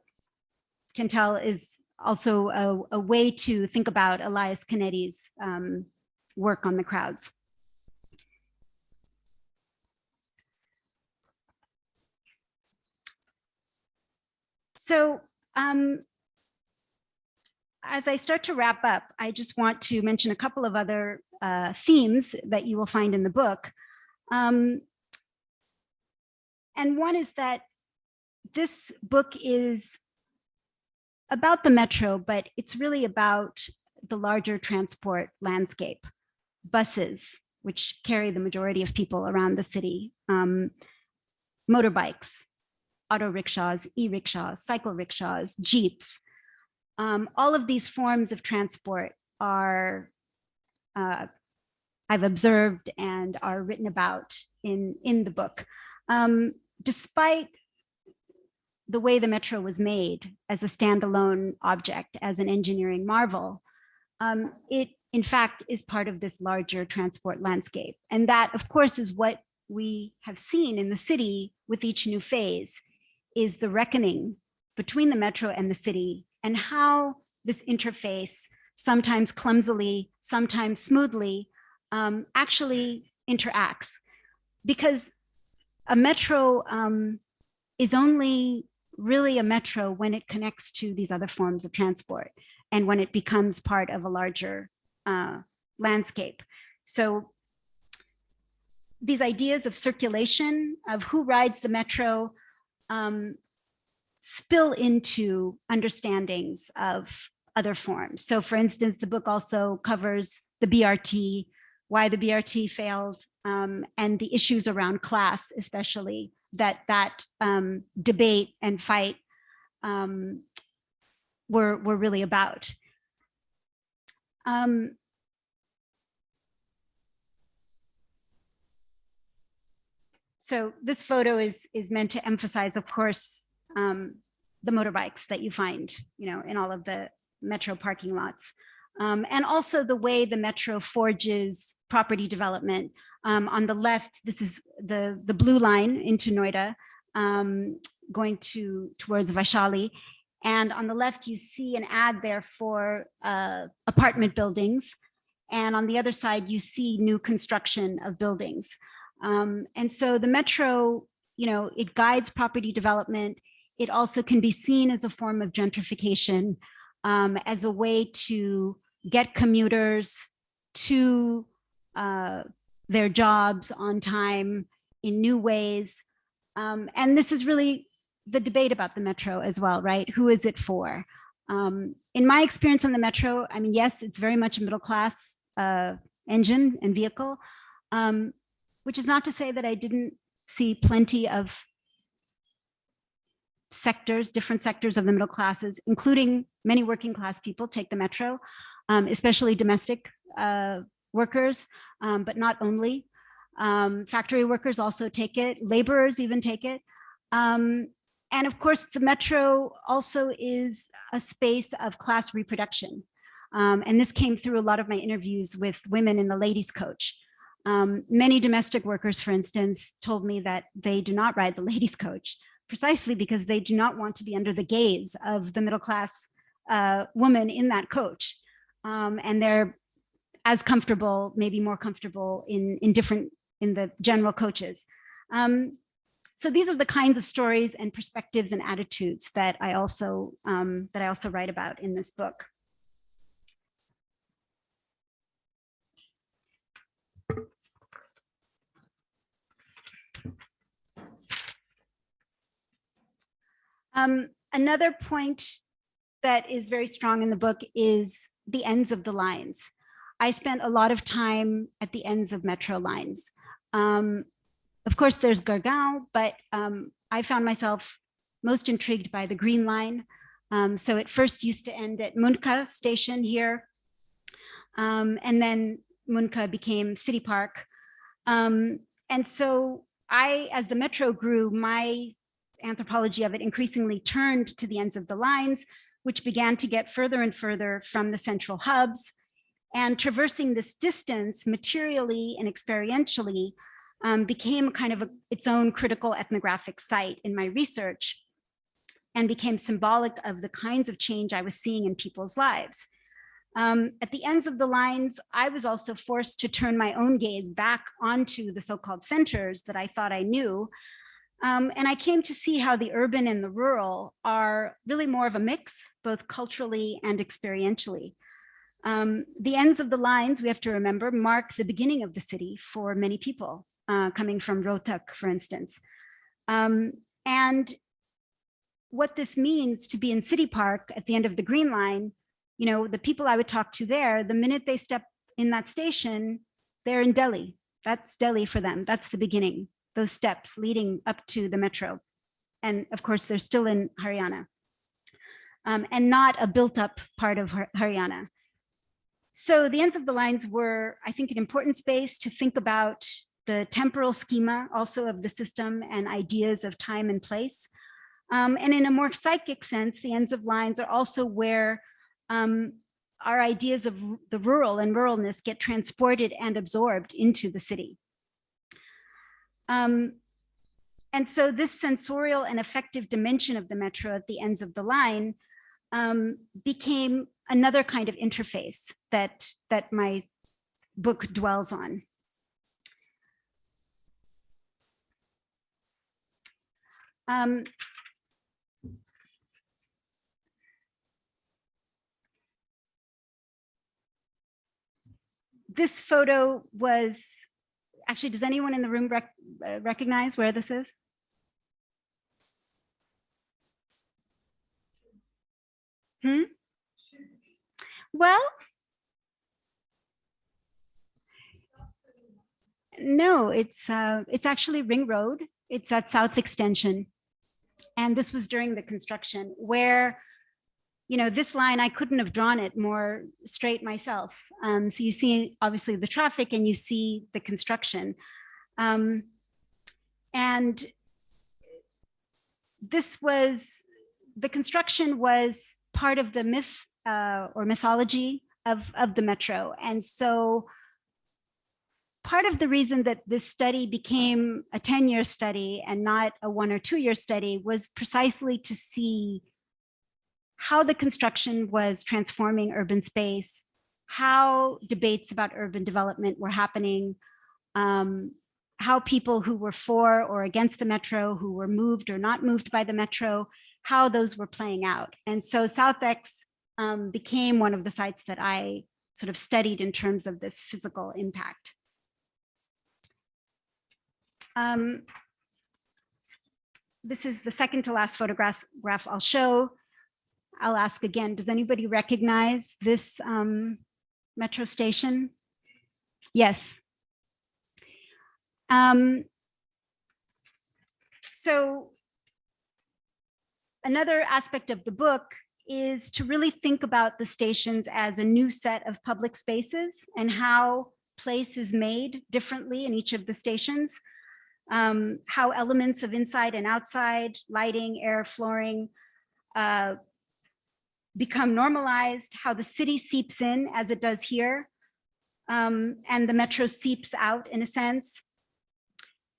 can tell, is also a, a, way to think about Elias Canetti's um, work on the crowds. So um, as I start to wrap up, I just want to mention a couple of other uh, themes that you will find in the book. Um, and one is that this book is about the metro, but it's really about the larger transport landscape, buses, which carry the majority of people around the city, um, motorbikes, auto rickshaws, e-rickshaws, cycle rickshaws, jeeps. Um, all of these forms of transport are, uh, I've observed and are written about in, in the book. Um, despite the way the metro was made as a standalone object, as an engineering marvel, um, it in fact is part of this larger transport landscape. And that of course is what we have seen in the city with each new phase is the reckoning between the metro and the city and how this interface, sometimes clumsily, sometimes smoothly, um, actually interacts. Because a metro um, is only really a metro when it connects to these other forms of transport and when it becomes part of a larger uh, landscape. So these ideas of circulation, of who rides the metro, um, spill into understandings of other forms. So for instance, the book also covers the BRT, why the BRT failed, um, and the issues around class, especially that that um, debate and fight um, were, were really about. Um, so this photo is, is meant to emphasize, of course, um, the motorbikes that you find, you know, in all of the metro parking lots. Um, and also the way the metro forges property development. Um, on the left, this is the, the blue line into Noida, um, going to towards Vaishali. And on the left, you see an ad there for uh, apartment buildings. And on the other side, you see new construction of buildings. Um, and so the metro, you know, it guides property development. It also can be seen as a form of gentrification, um, as a way to get commuters to uh, their jobs on time in new ways. Um, and this is really the debate about the metro as well, right? Who is it for? Um, in my experience on the metro, I mean, yes, it's very much a middle class uh, engine and vehicle, um, which is not to say that I didn't see plenty of sectors, different sectors of the middle classes, including many working class people take the metro, um, especially domestic uh, workers, um, but not only. Um, factory workers also take it, laborers even take it. Um, and of course, the metro also is a space of class reproduction. Um, and this came through a lot of my interviews with women in the ladies coach. Um, many domestic workers, for instance, told me that they do not ride the ladies coach precisely because they do not want to be under the gaze of the middle class uh, woman in that coach. Um, and they're as comfortable, maybe more comfortable in, in different, in the general coaches. Um, so these are the kinds of stories and perspectives and attitudes that I also, um, that I also write about in this book. Um, another point that is very strong in the book is the ends of the lines. I spent a lot of time at the ends of metro lines. Um, of course, there's Gurgaon, but um, I found myself most intrigued by the Green Line. Um, so it first used to end at Mundka station here. Um, and then Mundka became City Park. Um, and so I, as the metro grew, my anthropology of it increasingly turned to the ends of the lines, which began to get further and further from the central hubs. And traversing this distance materially and experientially um, became kind of a, its own critical ethnographic site in my research and became symbolic of the kinds of change I was seeing in people's lives. Um, at the ends of the lines, I was also forced to turn my own gaze back onto the so-called centers that I thought I knew, um, and I came to see how the urban and the rural are really more of a mix, both culturally and experientially. Um, the ends of the lines, we have to remember, mark the beginning of the city for many people, uh, coming from Rohtak, for instance. Um, and what this means to be in City Park at the end of the Green Line, you know, the people I would talk to there, the minute they step in that station, they're in Delhi. That's Delhi for them. That's the beginning those steps leading up to the metro. And of course, they're still in Haryana um, and not a built up part of Haryana. So the ends of the lines were, I think, an important space to think about the temporal schema also of the system and ideas of time and place. Um, and in a more psychic sense, the ends of lines are also where um, our ideas of the rural and ruralness get transported and absorbed into the city. Um, and so this sensorial and affective dimension of the metro at the ends of the line um, became another kind of interface that, that my book dwells on. Um, this photo was actually, does anyone in the room rec uh, recognize where this is? Hmm? Well, no, it's uh, it's actually Ring Road. It's at South Extension. And this was during the construction where, you know, this line, I couldn't have drawn it more straight myself. Um, so you see, obviously, the traffic and you see the construction. Um, and this was, the construction was part of the myth uh, or mythology of, of the metro. And so part of the reason that this study became a 10 year study and not a one or two year study was precisely to see how the construction was transforming urban space, how debates about urban development were happening, um, how people who were for or against the metro, who were moved or not moved by the metro, how those were playing out. And so SouthX um, became one of the sites that I sort of studied in terms of this physical impact. Um, this is the second to last photograph graph I'll show. I'll ask again, does anybody recognize this um, metro station? Yes. Um, so another aspect of the book is to really think about the stations as a new set of public spaces and how place is made differently in each of the stations um, how elements of inside and outside, lighting, air, flooring, uh, become normalized, how the city seeps in as it does here, um, and the metro seeps out in a sense.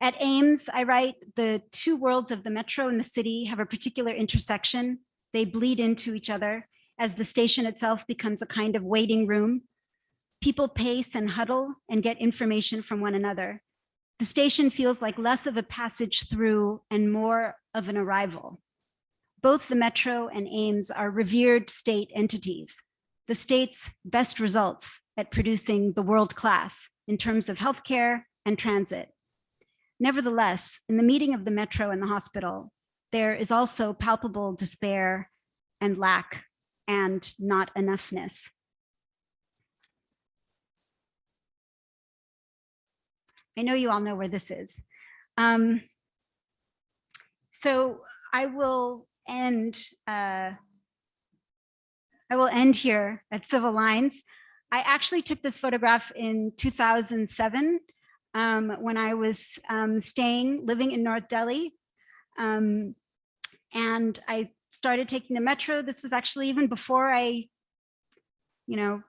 At AIIMS, I write, the two worlds of the metro and the city have a particular intersection. They bleed into each other as the station itself becomes a kind of waiting room. People pace and huddle and get information from one another. The station feels like less of a passage through and more of an arrival. Both the Metro and AIIMS are revered state entities, the state's best results at producing the world class in terms of healthcare and transit. Nevertheless, in the meeting of the Metro and the hospital, there is also palpable despair and lack and not enoughness. I know you all know where this is. Um, so I will end, uh, I will end here at Civil Lines. I actually took this photograph in 2007 um, when I was um, staying, living in North Delhi. Um, and I started taking the metro. This was actually even before I, you know,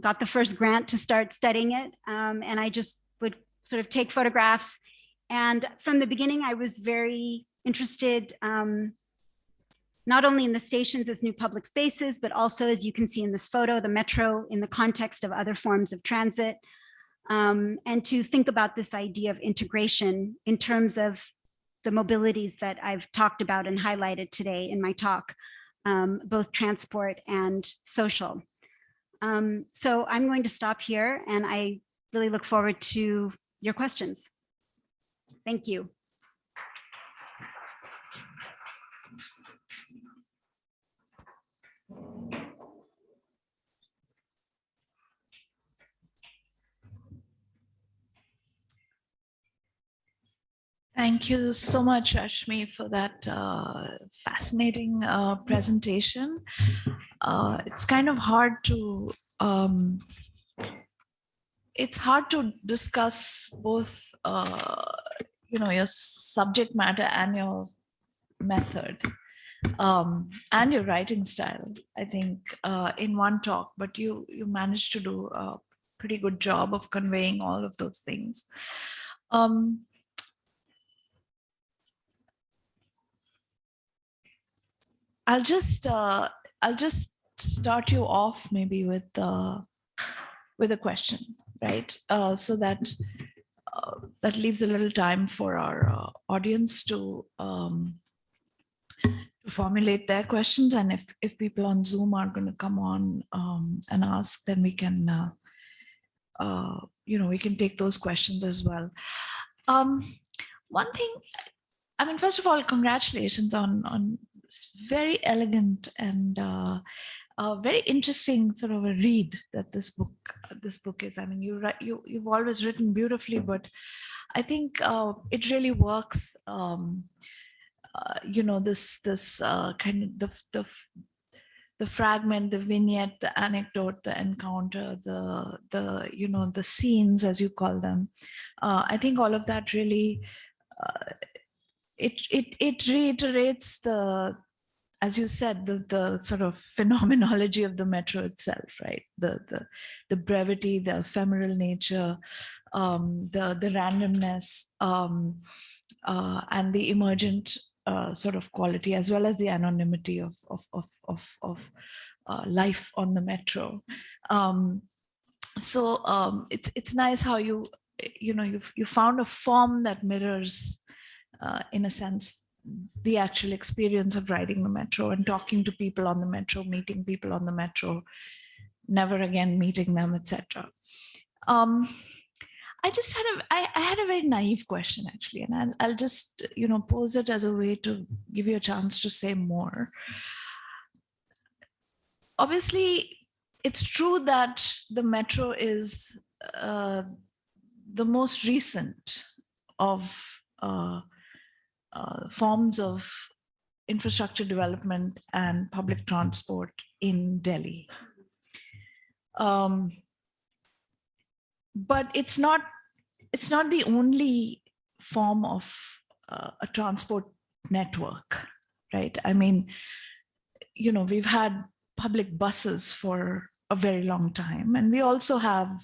got the first grant to start studying it. Um, and I just would sort of take photographs. And from the beginning, I was very interested um, not only in the stations as new public spaces, but also, as you can see in this photo, the metro in the context of other forms of transit, um, and to think about this idea of integration in terms of the mobilities that I've talked about and highlighted today in my talk, um, both transport and social. Um, so I'm going to stop here and I really look forward to your questions. Thank you.
Thank you so much, Ashmi, for that uh, fascinating uh, presentation. Uh, it's kind of hard to um, it's hard to discuss both, uh, you know, your subject matter and your method um, and your writing style, I think, uh, in one talk, but you, you managed to do a pretty good job of conveying all of those things. Um, I'll just, uh, I'll just start you off maybe with, uh, with a question right? Uh, so that uh, that leaves a little time for our uh, audience to um, to formulate their questions. And if, if people on Zoom are going to come on um, and ask, then we can uh, uh, you know, we can take those questions as well. Um, one thing, I mean, first of all, congratulations on on very elegant and uh, uh, very interesting sort of a read that this book this book is. I mean, you write you you've always written beautifully, but I think uh, it really works. Um, uh, you know, this this uh, kind of the the the fragment, the vignette, the anecdote, the encounter, the the you know the scenes as you call them. Uh, I think all of that really uh, it it it reiterates the as you said, the, the sort of phenomenology of the metro itself, right? The, the, the brevity, the ephemeral nature, um, the, the randomness, um, uh, and the emergent uh, sort of quality, as well as the anonymity of, of, of, of, of uh, life on the metro. Um, so um, it's, it's nice how you, you know, you've, you found a form that mirrors, uh, in a sense, the actual experience of riding the metro and talking to people on the metro, meeting people on the metro, never again meeting them, etc. Um, I just had a, I, I had a very naive question actually, and I'll, I'll just, you know, pose it as a way to give you a chance to say more. Obviously, it's true that the metro is uh, the most recent of uh, uh, forms of infrastructure development and public transport in Delhi. Um, but it's not it's not the only form of uh, a transport network, right? I mean, you know, we've had public buses for a very long time, and we also have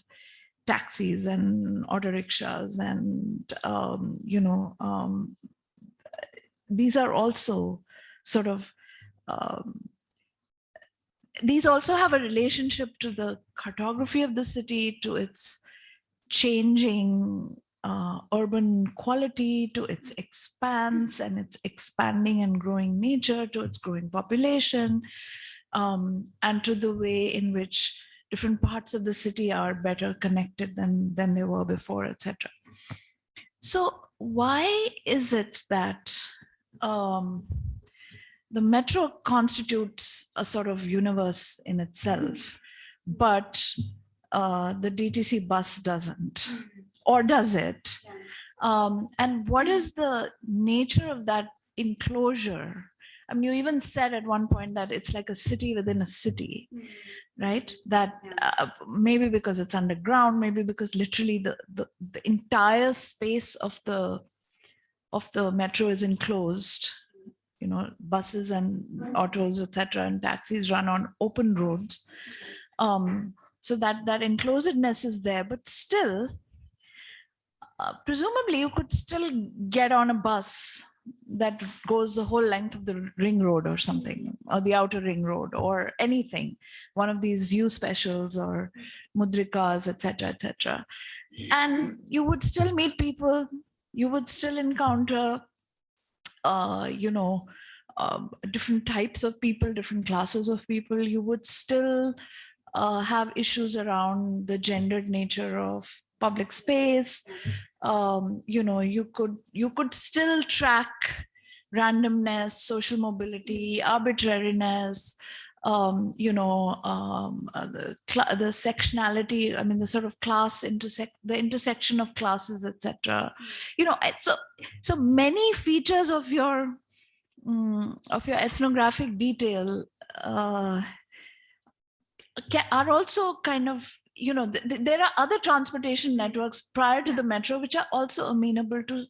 taxis and auto rickshaws and, um, you know, um, these are also sort of um, these also have a relationship to the cartography of the city, to its changing uh, urban quality, to its expanse and its expanding and growing nature, to its growing population, um, and to the way in which different parts of the city are better connected than, than they were before, etc. So why is it that um, the metro constitutes a sort of universe in itself, but uh, the DTC bus doesn't, or does it? Um, and what is the nature of that enclosure? I mean, you even said at one point that it's like a city within a city, right? That uh, maybe because it's underground, maybe because literally the, the, the entire space of the of the metro is enclosed you know buses and autos etc and taxis run on open roads. Um, so that that enclosedness is there but still uh, presumably you could still get on a bus that goes the whole length of the ring road or something or the outer ring road or anything. One of these u specials or mudrikas etc etc and you would still meet people you would still encounter, uh, you know, uh, different types of people, different classes of people. You would still uh, have issues around the gendered nature of public space. Um, you know, you could you could still track randomness, social mobility, arbitrariness, um, you know, um, uh, the, the sectionality, I mean, the sort of class intersect, the intersection of classes, etc. You know, so, so many features of your, um, of your ethnographic detail uh, are also kind of, you know, th th there are other transportation networks prior to the metro, which are also amenable to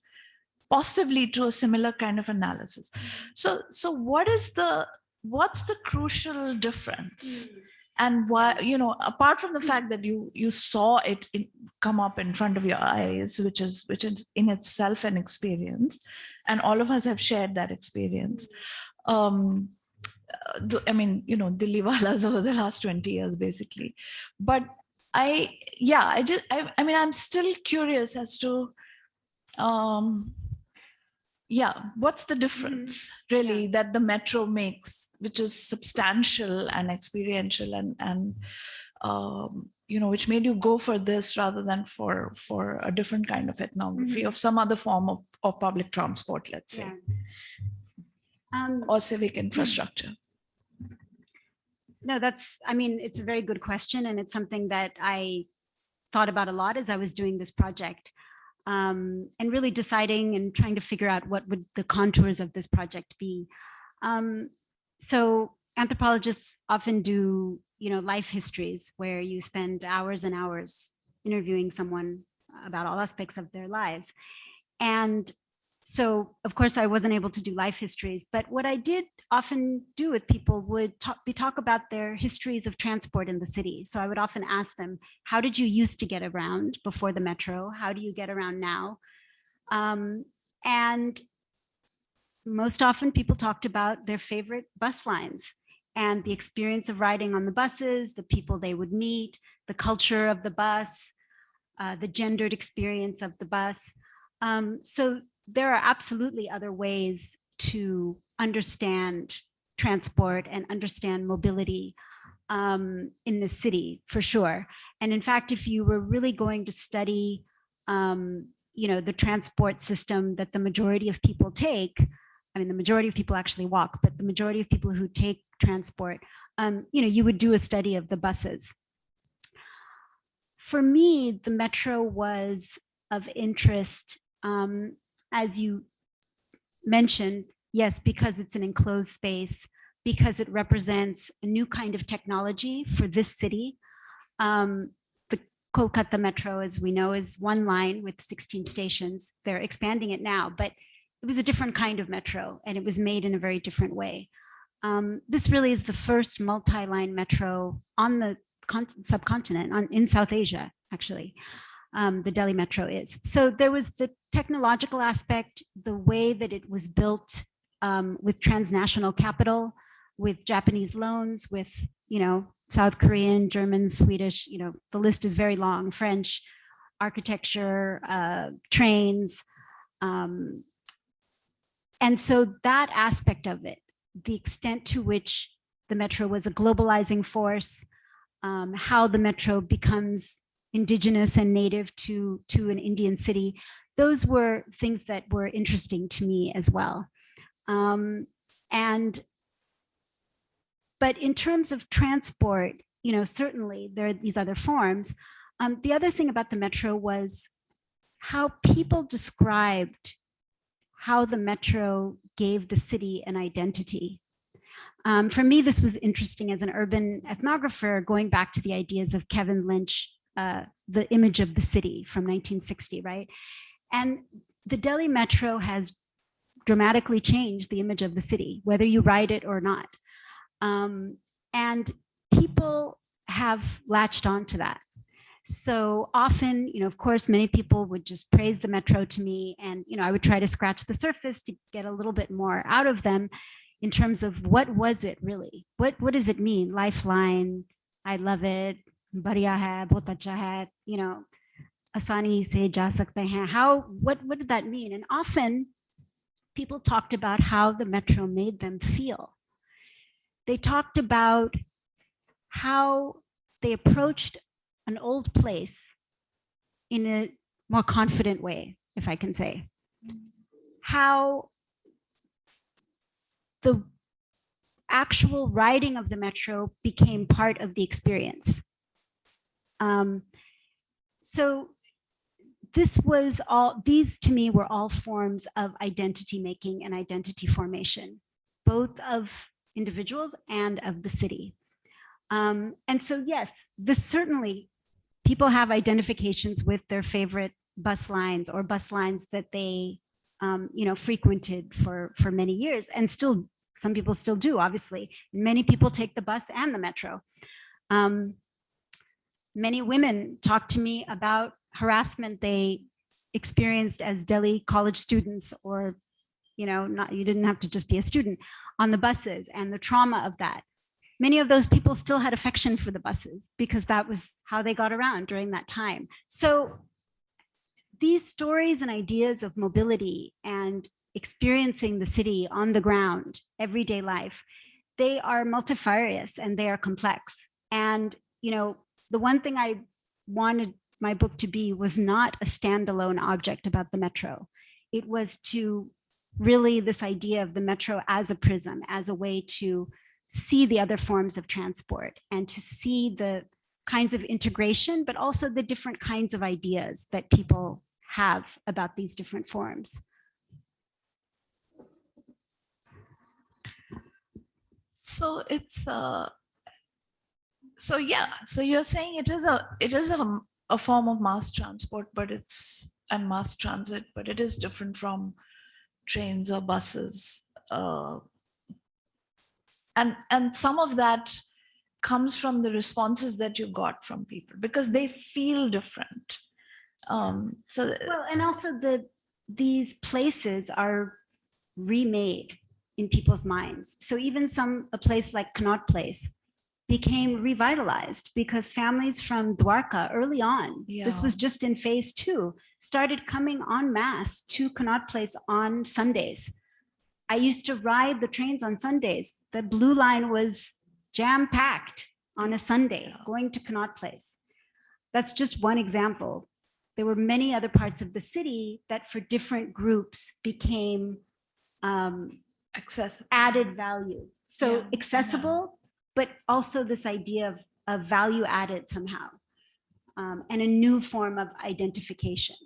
possibly to a similar kind of analysis. So, so what is the what's the crucial difference? Mm. And why, you know, apart from the fact that you you saw it in, come up in front of your eyes, which is which is in itself an experience, and all of us have shared that experience. Um, I mean, you know, Dilliwalas over the last 20 years, basically. But I, yeah, I just, I, I mean, I'm still curious as to, um, yeah what's the difference mm-hmm. really yeah. that the metro makes which is substantial and experiential and and um, you know, which made you go for this rather than for for a different kind of ethnography of some other form of, of public transport, let's say,
Yeah. Um,
or civic infrastructure?
No, that's, I mean, it's a very good question and it's something that I thought about a lot as I was doing this project. Um, and really deciding and trying to figure out what would the contours of this project be. Um, so anthropologists often do, you know, life histories where you spend hours and hours interviewing someone about all aspects of their lives. And so of course I wasn't able to do life histories, but what I did often do with people would talk, be talk about their histories of transport in the city. So I would often ask them, how did you used to get around before the metro? How do you get around now? Um, and most often people talked about their favorite bus lines and the experience of riding on the buses, the people they would meet, the culture of the bus, uh, the gendered experience of the bus. Um, so there are absolutely other ways to understand transport and understand mobility um, in the city for sure. And in fact, if you were really going to study, um, you know, the transport system that the majority of people take, I mean, the majority of people actually walk, but the majority of people who take transport, um, you know, you would do a study of the buses. For me, the metro was of interest um, as you mentioned, yes, because it's an enclosed space, because it represents a new kind of technology for this city. Um, the Kolkata Metro, as we know, is one line with 16 stations. They're expanding it now, but it was a different kind of metro and it was made in a very different way. Um, this really is the first multi-line metro on the subcontinent, on, in South Asia, actually um, the Delhi Metro is. So there was the technological aspect, the way that it was built um, with transnational capital, with Japanese loans, with, you know, South Korean, German, Swedish, you know, the list is very long, French, architecture, uh, trains. Um, and so that aspect of it, the extent to which the metro was a globalizing force, um, how the metro becomes indigenous and native to, to an Indian city. Those were things that were interesting to me as well. Um, and, but in terms of transport, you know, certainly there are these other forms. Um, the other thing about the metro was how people described how the metro gave the city an identity. Um, for me, this was interesting as an urban ethnographer, going back to the ideas of Kevin Lynch uh, the image of the city from 1960, right? And the Delhi Metro has dramatically changed the image of the city, whether you ride it or not. Um, and people have latched on to that. So often, you know, of course, many people would just praise the metro to me and, you know, I would try to scratch the surface to get a little bit more out of them in terms of what was it really? What, what does it mean? Lifeline, I love it, बढ़िया है बहुत अच्छा है you know आसानी से जा सकते हैं how what what did that mean and often people talked about how the metro made them feel they talked about how they approached an old place in a more confident way if I can say how the actual riding of the metro became part of the experience um, so this was all, these to me were all forms of identity making and identity formation, both of individuals and of the city. Um, and so, yes, this certainly, people have identifications with their favorite bus lines or bus lines that they, um, you know, frequented for, for many years and still, some people still do, obviously. Many people take the bus and the metro. Um, many women talk to me about harassment they experienced as Delhi college students or, you know, not you didn't have to just be a student on the buses and the trauma of that. Many of those people still had affection for the buses because that was how they got around during that time. So these stories and ideas of mobility and experiencing the city on the ground, everyday life, they are multifarious and they are complex. And, you know, the one thing I wanted my book to be was not a standalone object about the metro. It was to really this idea of the metro as a prism, as a way to see the other forms of transport and to see the kinds of integration, but also the different kinds of ideas that people have about these different forms.
So it's uh so yeah, so you're saying it is a it is a, a form of mass transport, but it's and mass transit, but it is different from trains or buses. Uh, and and some of that comes from the responses that you got from people because they feel different. Um, so
Well, and also the these places are remade in people's minds. So even some a place like Connaught Place became revitalized because families from Dwarka early on, this was just in phase two, started coming en masse to Connaught Place on Sundays. I used to ride the trains on Sundays. The blue line was jam packed on a Sunday
Yeah.
going to Connaught Place. That's just one example. There were many other parts of the city that for different groups became um,
accessible.
added value. So
Yeah, yeah.
accessible, but also this idea of, of value added somehow um, and a new form of identification.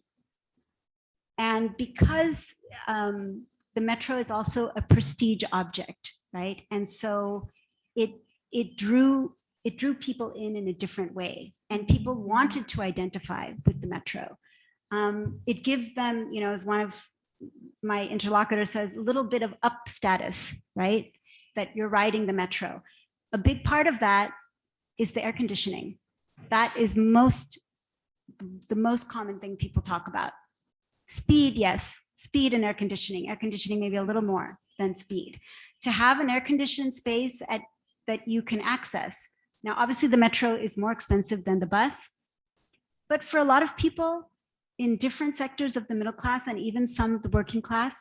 And because um, the metro is also a prestige object, right? And so it it drew it drew people in in a different way, and people wanted to identify with the metro. Um, it gives them, you know, as one of my interlocutor says, a little bit of up status, right? That you're riding the metro. A big part of that is the air conditioning. That is most the most common thing people talk about. Speed, yes, speed and air conditioning. Air conditioning maybe a little more than speed. To have an air conditioned space at that you can access. Now, obviously the metro is more expensive than the bus, but for a lot of people in different sectors of the middle class and even some of the working class,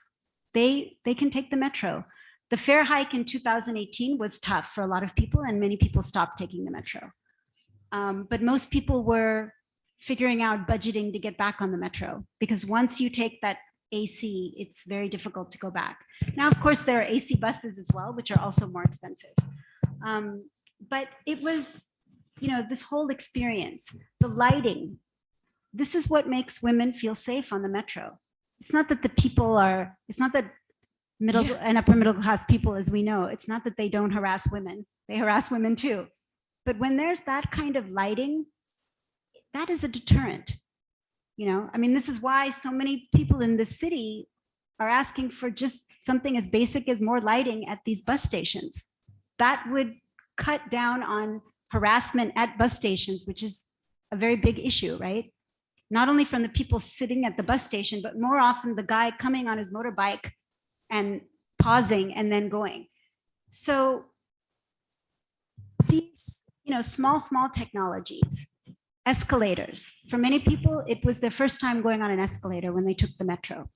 they, they can take the metro. The fare hike in 2018 was tough for a lot of people and many people stopped taking the metro. Um, but most people were figuring out budgeting to get back on the metro because once you take that AC, it's very difficult to go back. Now, of course, there are AC buses as well, which are also more expensive. Um, but it was, you know, this whole experience, the lighting, this is what makes women feel safe on the metro. It's not that the people are, it's not that middle
Yeah.
and upper middle class people, as we know, it's not that they don't harass women. They harass women too. But when there's that kind of lighting, that is a deterrent. You know, I mean, this is why so many people in the city are asking for just something as basic as more lighting at these bus stations. That would cut down on harassment at bus stations, which is a very big issue, right? Not only from the people sitting at the bus station, but more often the guy coming on his motorbike and pausing and then going. So these, you know, small, small technologies, escalators. For many people, it was their first time going on an escalator when they took the metro.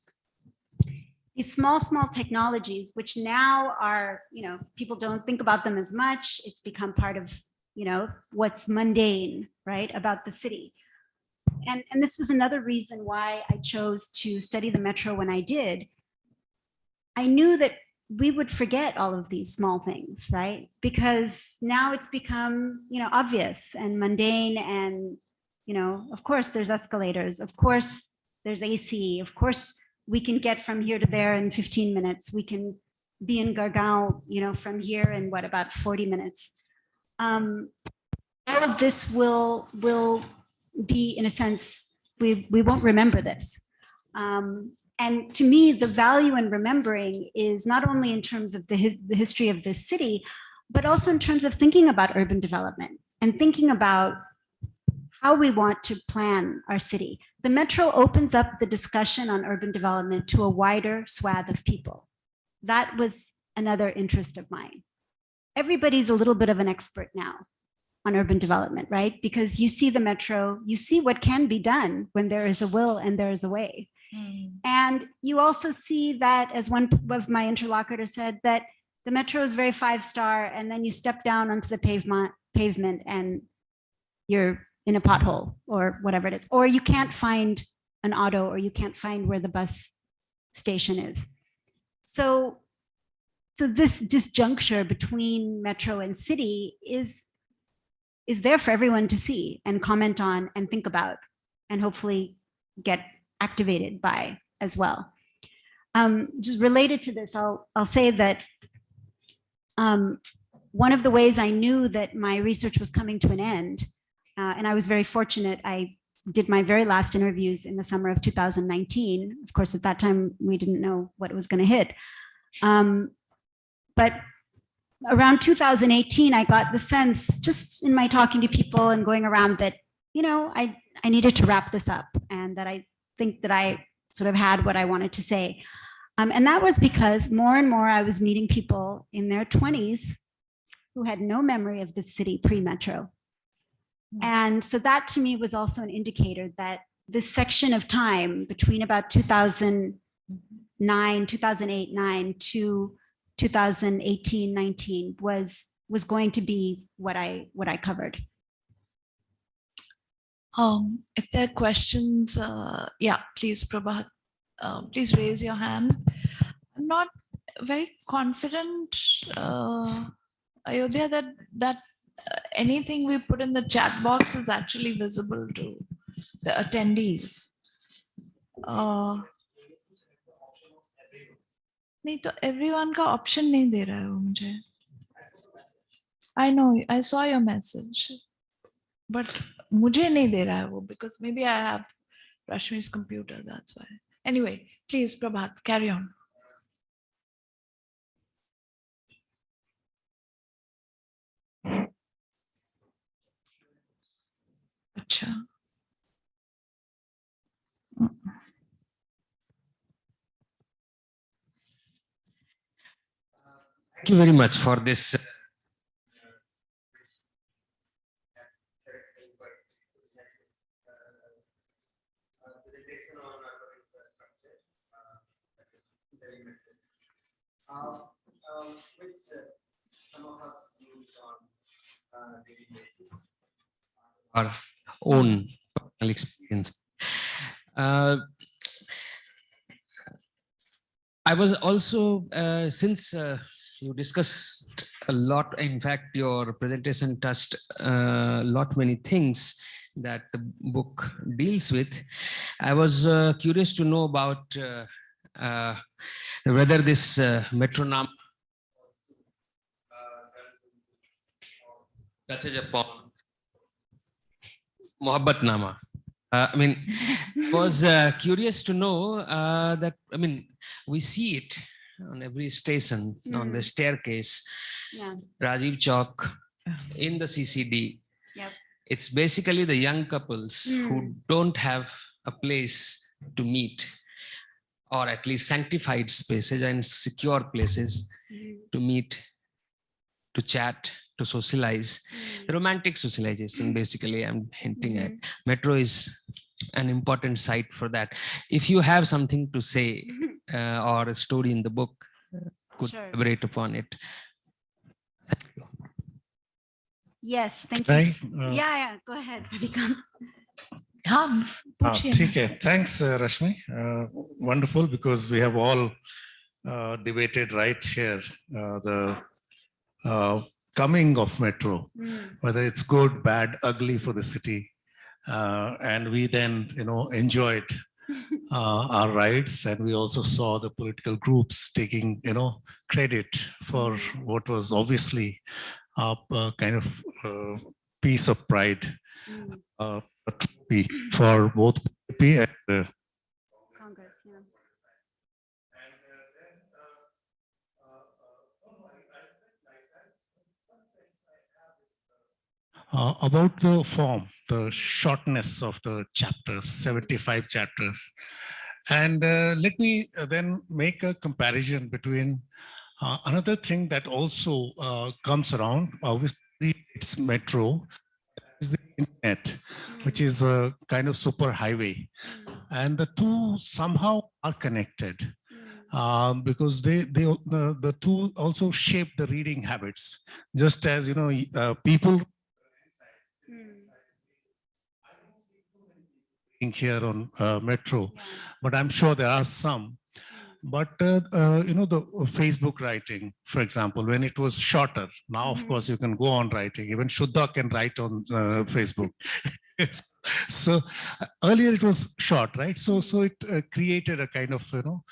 These small, small technologies, which now are, you know, people don't think about them as much. It's become part of, you know, what's mundane, right, about the city. And, and this was another reason why I chose to study the metro when I did. I knew that we would forget all of these small things, right? Because now it's become, you know, obvious and mundane and, you know, of course there's escalators, of course there's AC, of course we can get from here to there in 15 minutes. We can be in Gurgaon, you know, from here in what about 40 minutes. Um, all of this will will be in a sense we we won't remember this. Um, and to me, the value in remembering is not only in terms of the, his, the history of this city, but also in terms of thinking about urban development and thinking about how we want to plan our city. The metro opens up the discussion on urban development to a wider swath of people. That was another interest of mine. Everybody's a little bit of an expert now on urban development, right? Because you see the metro, you see what can be done when there is a will and there is a way.
Mm,
And you also see that, as one of my interlocutors said, that the metro is very five star, and then you step down onto the pavement, pavement, and you're in a pothole or whatever it is, or you can't find an auto or you can't find where the bus station is. So, so this disjuncture between metro and city is, is there for everyone to see and comment on and think about and hopefully get activated by as well. Um, just related to this, I'll, I'll say that um, one of the ways I knew that my research was coming to an end, uh, and I was very fortunate, I did my very last interviews in the summer of 2019. Of course, at that time, we didn't know what was going to hit. Um, but around 2018, I got the sense, just in my talking to people and going around that, you know, I, I needed to wrap this up and that I think that I sort of had what I wanted to say. Um, and that was because more and more I was meeting people in their 20s who had no memory of the city pre-metro. And so that to me was also an indicator that this section of time between about 2009, 2008, 9 to 2018, 19 was was going to be what I what I covered.
Um, if there are questions, uh, yeah, please, Prabhat, uh, please raise your hand. I'm not very confident, uh, Ayodhya, that that uh, anything we put in the chat box is actually visible to the attendees. Uh, नहीं तो everyone का option नहीं दे रहा है वो मुझे. I know, I saw your message, but मुझे नहीं दे रहा है वो because maybe I have Rashmi's computer, that's why. Anyway, please, Prabhat, carry on. Acha.
Thank you very much for this. Our own personal experience. Uh, I was also, uh, since uh, you discussed a lot, in fact, your presentation touched a lot many things that the book deals with. I was uh, curious to know about uh, uh, whether this metronome touches upon Mohabbat Nama. Uh, I mean, I was uh, curious to know uh, that, I mean, we see it on every station, mm. on the staircase,
Yeah.
Rajiv Chowk, in the CCD.
Yep.
It's basically the young couples who don't have a place to meet or at least sanctified spaces and secure places
Mhm.
to meet, to chat, to socialize,
hmm.
romantic socialization, hmm. basically, I'm hinting mm. at.
Hmm.
Metro is an important site for that. If you have something to say uh, or a story in the book, uh, could
sure.
elaborate upon it.
Yes, thank you.
Uh,
yeah, yeah, go ahead,
Radhika.
Come, ah, Thanks, uh, Rashmi. Uh, wonderful, because we have all uh, debated right here uh, the coming of metro
Mm,
whether it's good bad ugly for the city uh, and we then you know enjoyed uh, our rights and we also saw the political groups taking you know credit for what was obviously a, a kind of uh, piece of pride
mm,
uh, for both and uh,
Congress, yeah.
Uh, about the form, the shortness of the chapters, 75 chapters. And uh, let me uh, then make a comparison between uh, another thing that also uh, comes around, obviously it's metro, is the internet, which is a kind of super highway.
Mm,
And the two somehow are connected.
mm,
um, because they they the, the two also shape the reading habits just as you know uh, people here on uh, Metro, but I'm sure there are some. But, uh, uh, you know, the Facebook writing, for example, when it was shorter, now, of
Mhm.
course, you can go on writing. Even Shuddha can write on uh, Facebook. So uh, earlier it was short, right? So, so it uh, created a kind of, you know,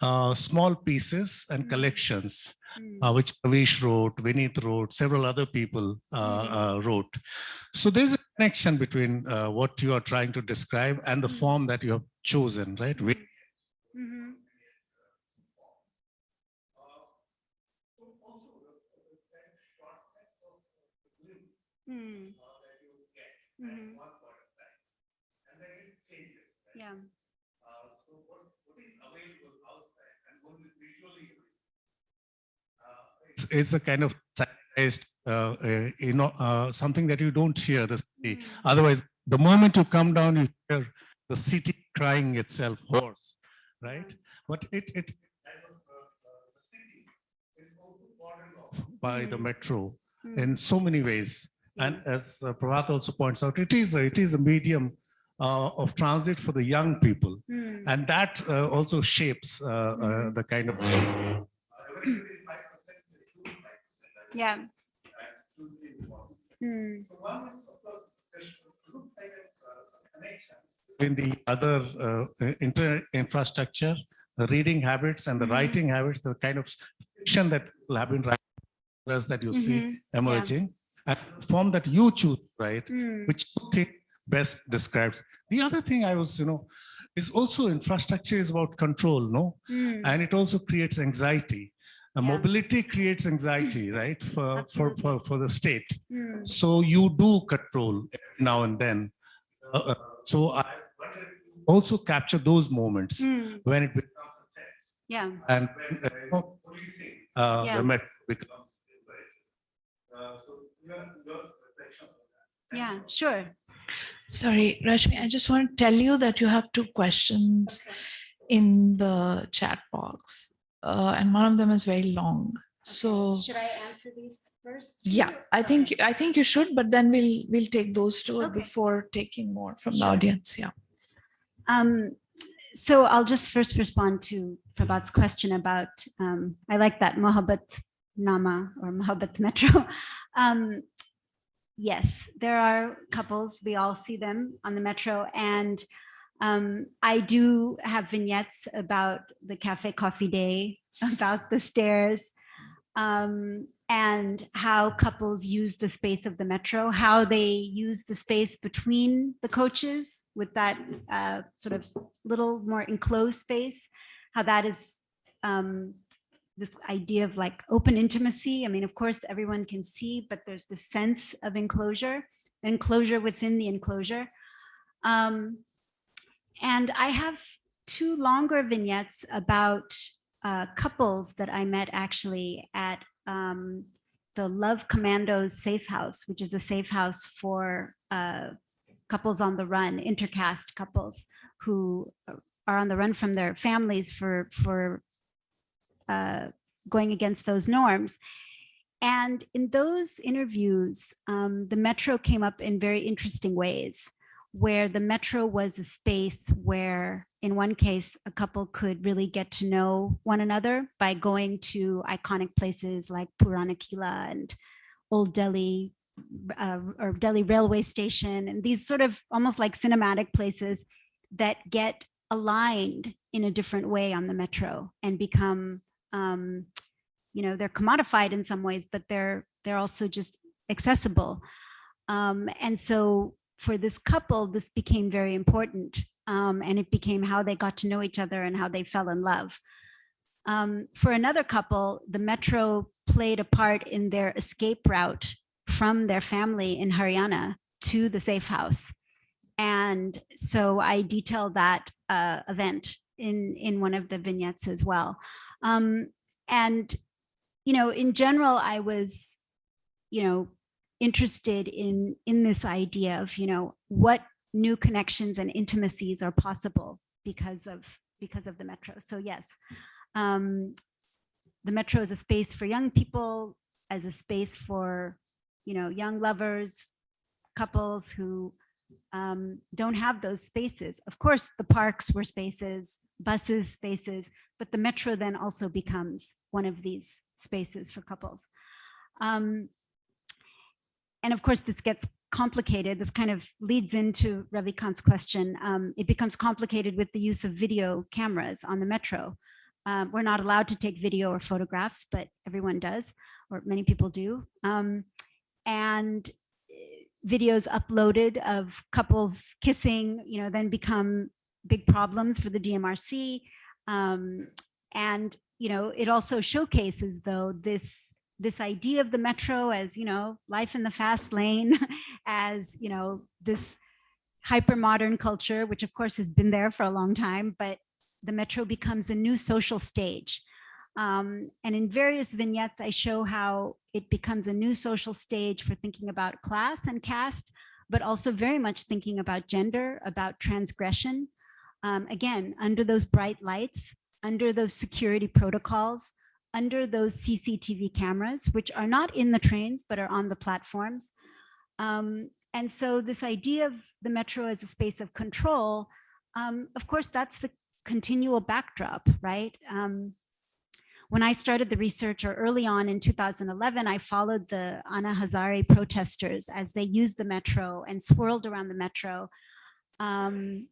uh, small pieces and collections, uh, which Ravish wrote, Vinith wrote, several other people uh,
Mhm.
uh, wrote. So there's a connection between uh, what you are trying to describe and the
Mm.
form that you have chosen, right? We-
mhm.
It's, it's a kind of uh, uh, you know, uh, something that you don't hear the city.
Mm.
Otherwise, the moment you come down, you hear the city crying itself hoarse, right? But it, it the city is also bordered off by the
Mm.
metro
Mm.
in so many ways. And as uh, Prabhat also points out, it is a, it is a medium uh, of transit for the young people.
Mm.
And that uh, also shapes uh, uh, the kind of.
Yeah. Mm.
In the other uh, inter infrastructure, the reading habits and the
Mhm.
writing habits, the kind of fiction that people have been writing that you see
Mhm.
emerging, and the form that you choose, right?
Mm.
which you think best describes. The other thing I was, you know, is also infrastructure is about control, no?
Mm.
And it also creates anxiety.
Yeah.
Mobility creates anxiety, right? For, for, for, for the state.
Mm.
So you do control now and then. Uh, uh, so I also capture those moments
Mm.
when it becomes a text
Yeah.
and when uh, you know, policing uh,
Yeah.
the met becomes. Uh, so your, your reflection on that.
Yeah. Sure.
Sorry, Rashmi, I just want to tell you that you have two questions in the chat box. Uh, and one of them is very long. So
should I answer these first?
yeah, I think I think you should, but then we'll we'll take those two
Okay.
before taking more from the audience. Yeah.
Um, so I'll just first respond to Prabhat's question about, um, I like that Mohabbat Nama or Mohabbat Metro. Um, yes, there are couples, we all see them on the Metro and um, I do have vignettes about the cafe coffee day, about the stairs, um, and how couples use the space of the metro, how they use the space between the coaches with that uh, sort of little more enclosed space, how that is um, this idea of like open intimacy. I mean, of course, everyone can see, but there's this sense of enclosure, enclosure within the enclosure. Um, and I have two longer vignettes about uh, couples that I met actually at um, the Love Commandos Safe House, which is a safe house for uh, couples on the run, intercaste couples who are on the run from their families for for uh, going against those norms. And in those interviews, um, the Metro came up in very interesting ways where the metro was a space where in one case a couple could really get to know one another by going to iconic places like Purana Kila and Old Delhi uh, or Delhi railway station and these sort of almost like cinematic places that get aligned in a different way on the metro and become um, you know they're commodified in some ways but they're they're also just accessible. Um, and so for this couple, this became very important. Um, and it became how they got to know each other and how they fell in love. Um, for another couple, the metro played a part in their escape route from their family in Haryana to the safe house. And so I detail that uh, event in, in one of the vignettes as well. Um, and, you know, in general, I was, you know, interested in in this idea of you know what new connections and intimacies are possible because of because of the metro so yes um the metro is a space for young people as a space for you know young lovers couples who um, don't have those spaces. Of course, the parks were spaces, buses spaces, but the metro then also becomes one of these spaces for couples. Um, and of course, this gets complicated. This kind of leads into Ravikant's question. Um, it becomes complicated with the use of video cameras on the metro. Um, we're not allowed to take video or photographs, but everyone does, or many people do. Um, and eh, videos uploaded of couples kissing, you know, then become big problems for the DMRC. Um, and, you know, it also showcases though this this idea of the metro as, you know, life in the fast lane, as, you know, this hyper modern culture, which of course has been there for a long time, but the metro becomes a new social stage. Um, and in various vignettes, I show how it becomes a new social stage for thinking about class and caste, but also very much thinking about gender, about transgression. Um, again, under those bright lights, under those security protocols, under those CCTV cameras, which are not in the trains, but are on the platforms. Um, and so this idea of the metro as a space of control, um, of course, that's the continual backdrop, right? Um, when I started the research or early on in 2011, I followed the Anna Hazare protesters as they used the metro and swirled around the metro um,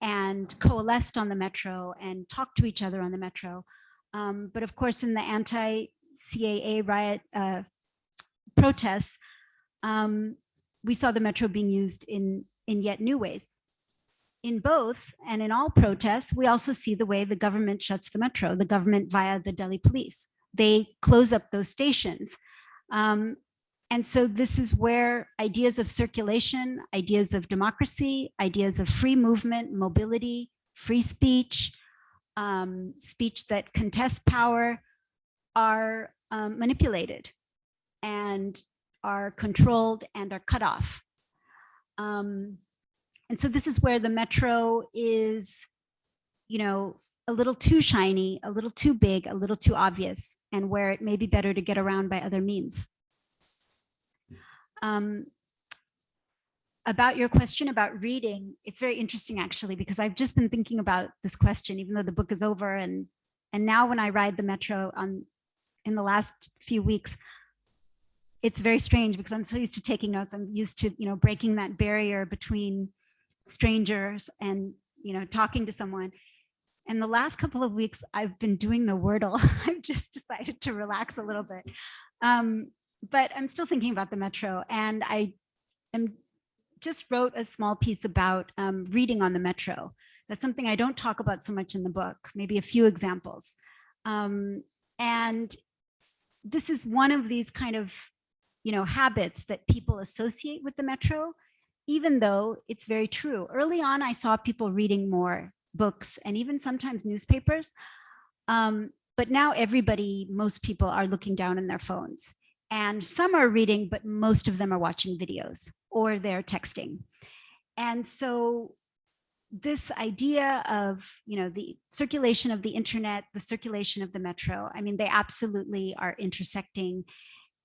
and coalesced on the metro and talked to each other on the metro. Um, but of course, in the anti-CAA riot uh, protests, um, we saw the metro being used in, in yet new ways. In both and in all protests, we also see the way the government shuts the metro, the government via the Delhi police. They close up those stations. Um, and so this is where ideas of circulation, ideas of democracy, ideas of free movement, mobility, free speech, um, speech that contests power are um, manipulated and are controlled and are cut off. Um, and so this is where the metro is, you know, a little too shiny, a little too big, a little too obvious, and where it may be better to get around by other means. Um, about your question about reading, it's very interesting actually, because I've just been thinking about this question, even though the book is over. And, and now when I ride the metro on, in the last few weeks, it's very strange because I'm so used to taking notes. I'm used to, you know, breaking that barrier between strangers and, you know, talking to someone. And the last couple of weeks, I've been doing the Wordle. I've just decided to relax a little bit. Um, but I'm still thinking about the metro and I am just wrote a small piece about um, reading on the metro. That's something I don't talk about so much in the book, maybe a few examples. Um, and this is one of these kind of, you know, habits that people associate with the metro, even though it's very true. Early on, I saw people reading more books and even sometimes newspapers. Um, but now everybody, most people are looking down in their phones and some are reading, but most of them are watching videos or they're texting. And so this idea of, you know, the circulation of the internet, the circulation of the metro, I mean, they absolutely are intersecting.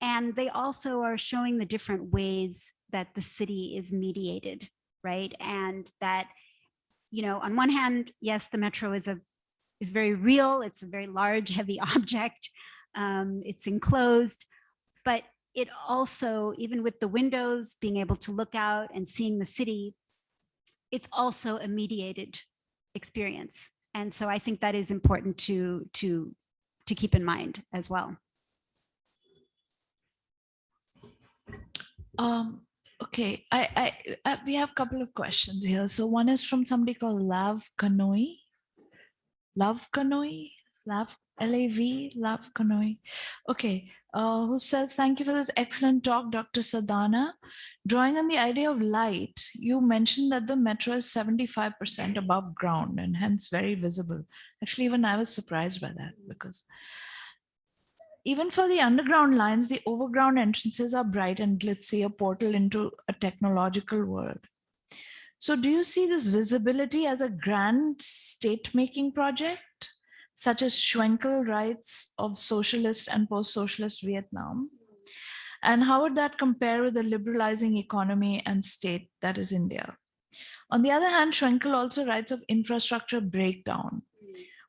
And they also are showing the different ways that the city is mediated, right? And that, you know, on one hand, yes, the metro is a is very real. It's a very large, heavy object. Um, it's enclosed, but it also, even with the windows, being able to look out and seeing the city, it's also a mediated experience. And so I think that is important to, to, to keep in mind as well.
Um, okay, I, I, I, we have a couple of questions here. So one is from somebody called Lav Kanoi. Love Kanoi, Lav L-A-V, Love Kanoi. Okay, uh, who says, thank you for this excellent talk, Dr. Sadana. Drawing on the idea of light, you mentioned that the metro is 75% above ground and hence very visible. Actually, even I was surprised by that because even for the underground lines, the overground entrances are bright and glitzy, a portal into a technological world. So do you see this visibility as a grand state-making project? Such as Schwenkel writes of socialist and post-socialist Vietnam. And how would that compare with the liberalizing economy and state that is India? On the other hand, Schwenkel also writes of infrastructure breakdown.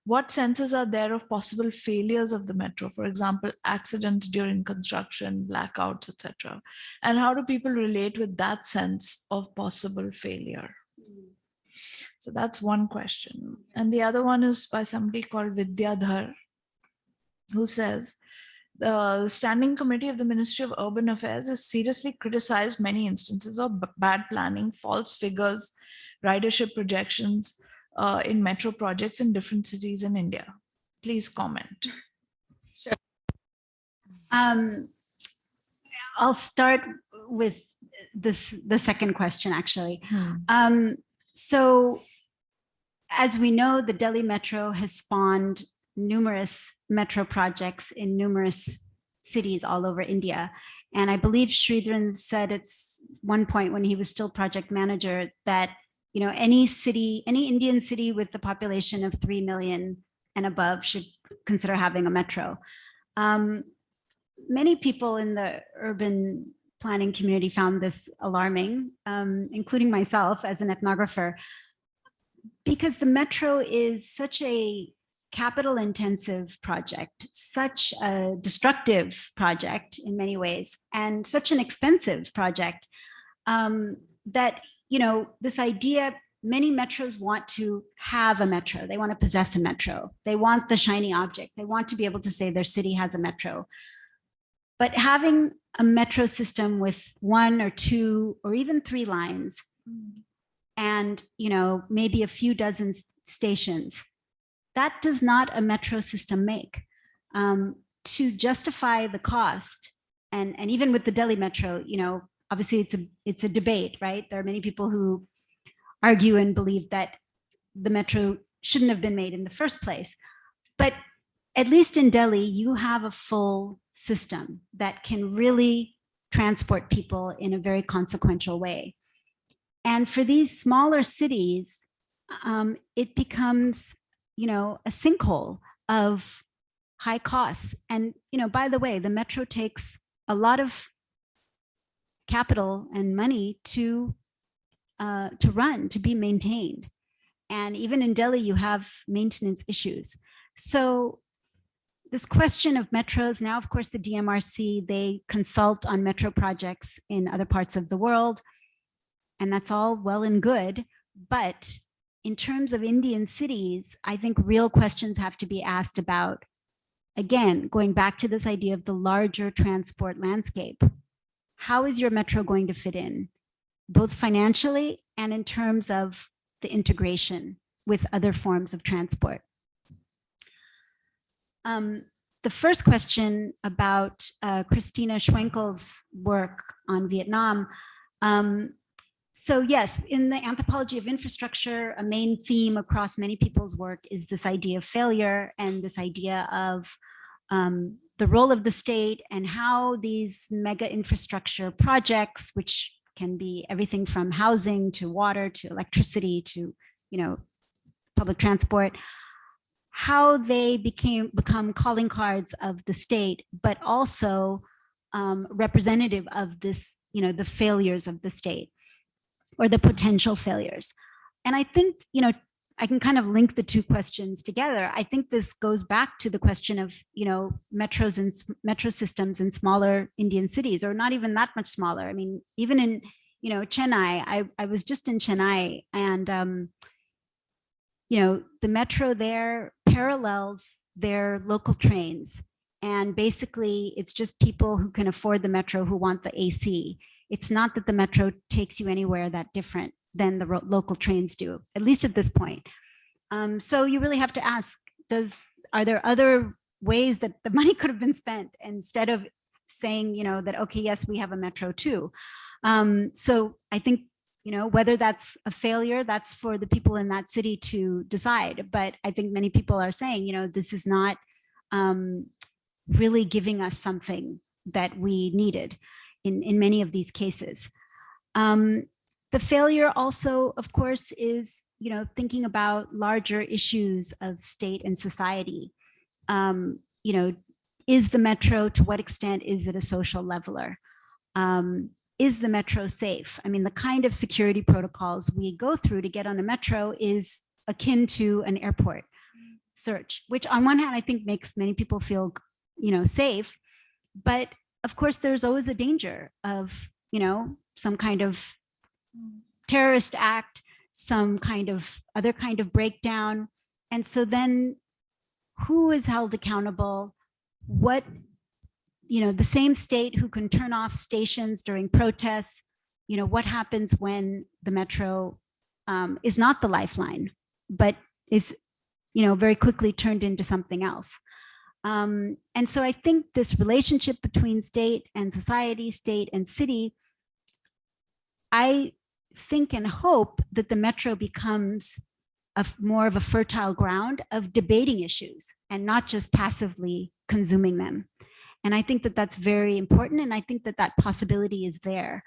What senses are there of possible failures of the metro, for example, accidents during construction, blackouts, etc. And how do people relate with that sense of possible failure? So that's one question. And the other one is by somebody called Vidyadhar, who says, the Standing Committee of the Ministry of Urban Affairs has seriously criticized many instances of bad planning, false figures, ridership projections uh, in metro projects in different cities in India. Please comment.
Um, I'll start with this, the second question, actually.
Hmm.
Um, so as we know, the Delhi Metro has spawned numerous metro projects in numerous cities all over India. And I believe Sreedharan said at one point when he was still project manager that, you know, any city, any Indian city with the population of 3 million and above should consider having a metro. Um, many people in the urban planning community found this alarming, um, including myself as an ethnographer, because the metro is such a capital intensive project, such a destructive project in many ways, and such an expensive project um, that, you know, this idea, many metros want to have a metro. They want to possess a metro. They want the shiny object. They want to be able to say their city has a metro. But having a metro system with one or two or even three lines and you know maybe a few dozen stations. That does not a metro system make. Um, to justify the cost and and even with the delhi metro you know obviously it's a it's a debate right? There are many people who argue and believe that the metro shouldn't have been made in the first place. But at least in delhi you have a full system that can really transport people in a very consequential way and for these smaller cities, um, it becomes, you know, a sinkhole of high costs. And, you know, by the way, the metro takes a lot of capital and money to uh, to run, to be maintained. And even in Delhi, you have maintenance issues. So this question of metros, now, of course, the DMRC, they consult on metro projects in other parts of the world and that's all well and good. But in terms of Indian cities, I think real questions have to be asked about, again, going back to this idea of the larger transport landscape. How is your metro going to fit in, both financially and in terms of the integration with other forms of transport? Um, the first question about uh, Christina Schwenkel's work on Vietnam, um, so yes, in the anthropology of infrastructure, a main theme across many people's work is this idea of failure and this idea of um, the role of the state and how these mega infrastructure projects, which can be everything from housing to water to electricity to, you know, public transport, how they became become calling cards of the state, but also um, representative of this, you know, the failures of the state or the potential failures. And I think, you know, I can kind of link the two questions together. I think this goes back to the question of, you know, metros and metro systems in smaller Indian cities, or not even that much smaller. I mean, even in, you know, Chennai, I, I was just in Chennai and, um, you know, the metro there parallels their local trains. And basically it's just people who can afford the metro who want the AC. It's not that the metro takes you anywhere that different than the local trains do, at least at this point. Um, so you really have to ask, does, are there other ways that the money could have been spent instead of saying, you know, that, okay, yes, we have a metro too. Um, so I think, you know, whether that's a failure, that's for the people in that city to decide. But I think many people are saying, you know, this is not um, really giving us something that we needed in, in many of these cases. Um, the failure also, of course, is, you know, thinking about larger issues of state and society. Um, you know, is the metro, to what extent is it a social leveler? Um, is the metro safe? I mean, the kind of security protocols we go through to get on a metro is akin to an airport search, which on one hand, I think makes many people feel, you know, safe. But of course, there's always a danger of, you know, some kind of terrorist act, some kind of other kind of breakdown. And so then who is held accountable? What, you know, the same state who can turn off stations during protests, you know, what happens when the metro um, is not the lifeline, but is, you know, very quickly turned into something else. Um, and so I think this relationship between state and society, state and city, I think and hope that the metro becomes a more of a fertile ground of debating issues and not just passively consuming them. And I think that that's very important. And I think that that possibility is there,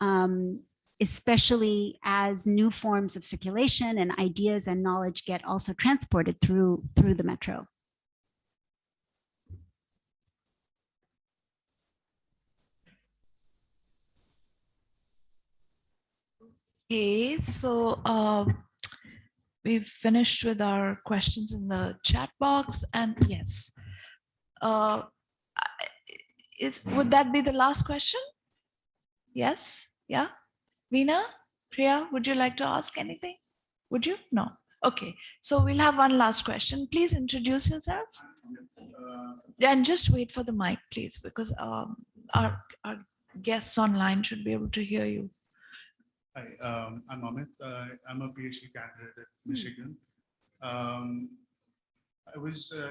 um, especially as new forms of circulation and ideas and knowledge get also transported through, through the metro.
Okay, so uh, we've finished with our questions in the chat box and yes. Uh, is, would that be the last question? Yes, yeah? Veena, Priya, would you like to ask anything? Would you? No. Okay, so we'll have one last question. Please introduce yourself. And just wait for the mic, please, because um, our, our guests online should be able to hear you.
Hi, um, I'm Amit. Uh, I'm a PhD candidate at Michigan. Um, I was uh,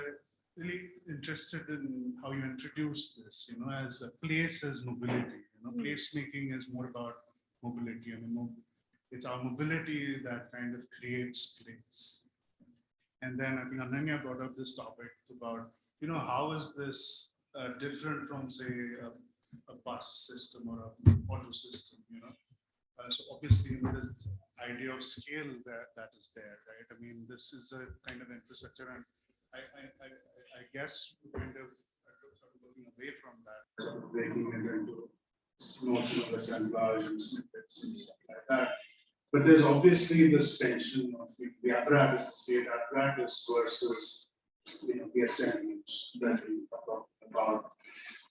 really interested in how you introduced this, you know, as a place as mobility. You know,
Mm.
placemaking is more about mobility. I mean, it's our mobility that kind of creates place. And then I think Ananya brought up this topic about, you know, how is this uh, different from, say, a, a bus system or a auto system, you know? Uh, so obviously there is idea of scale that, that is there, right? I mean, this is a kind of infrastructure and I, I, I, I guess kind of sort of moving away from that. Sort of breaking it into of assemblage and snippets and stuff like that. But there's obviously this tension of the- apparatus, the state apparatus versus, you know, the assemblage that we talk about.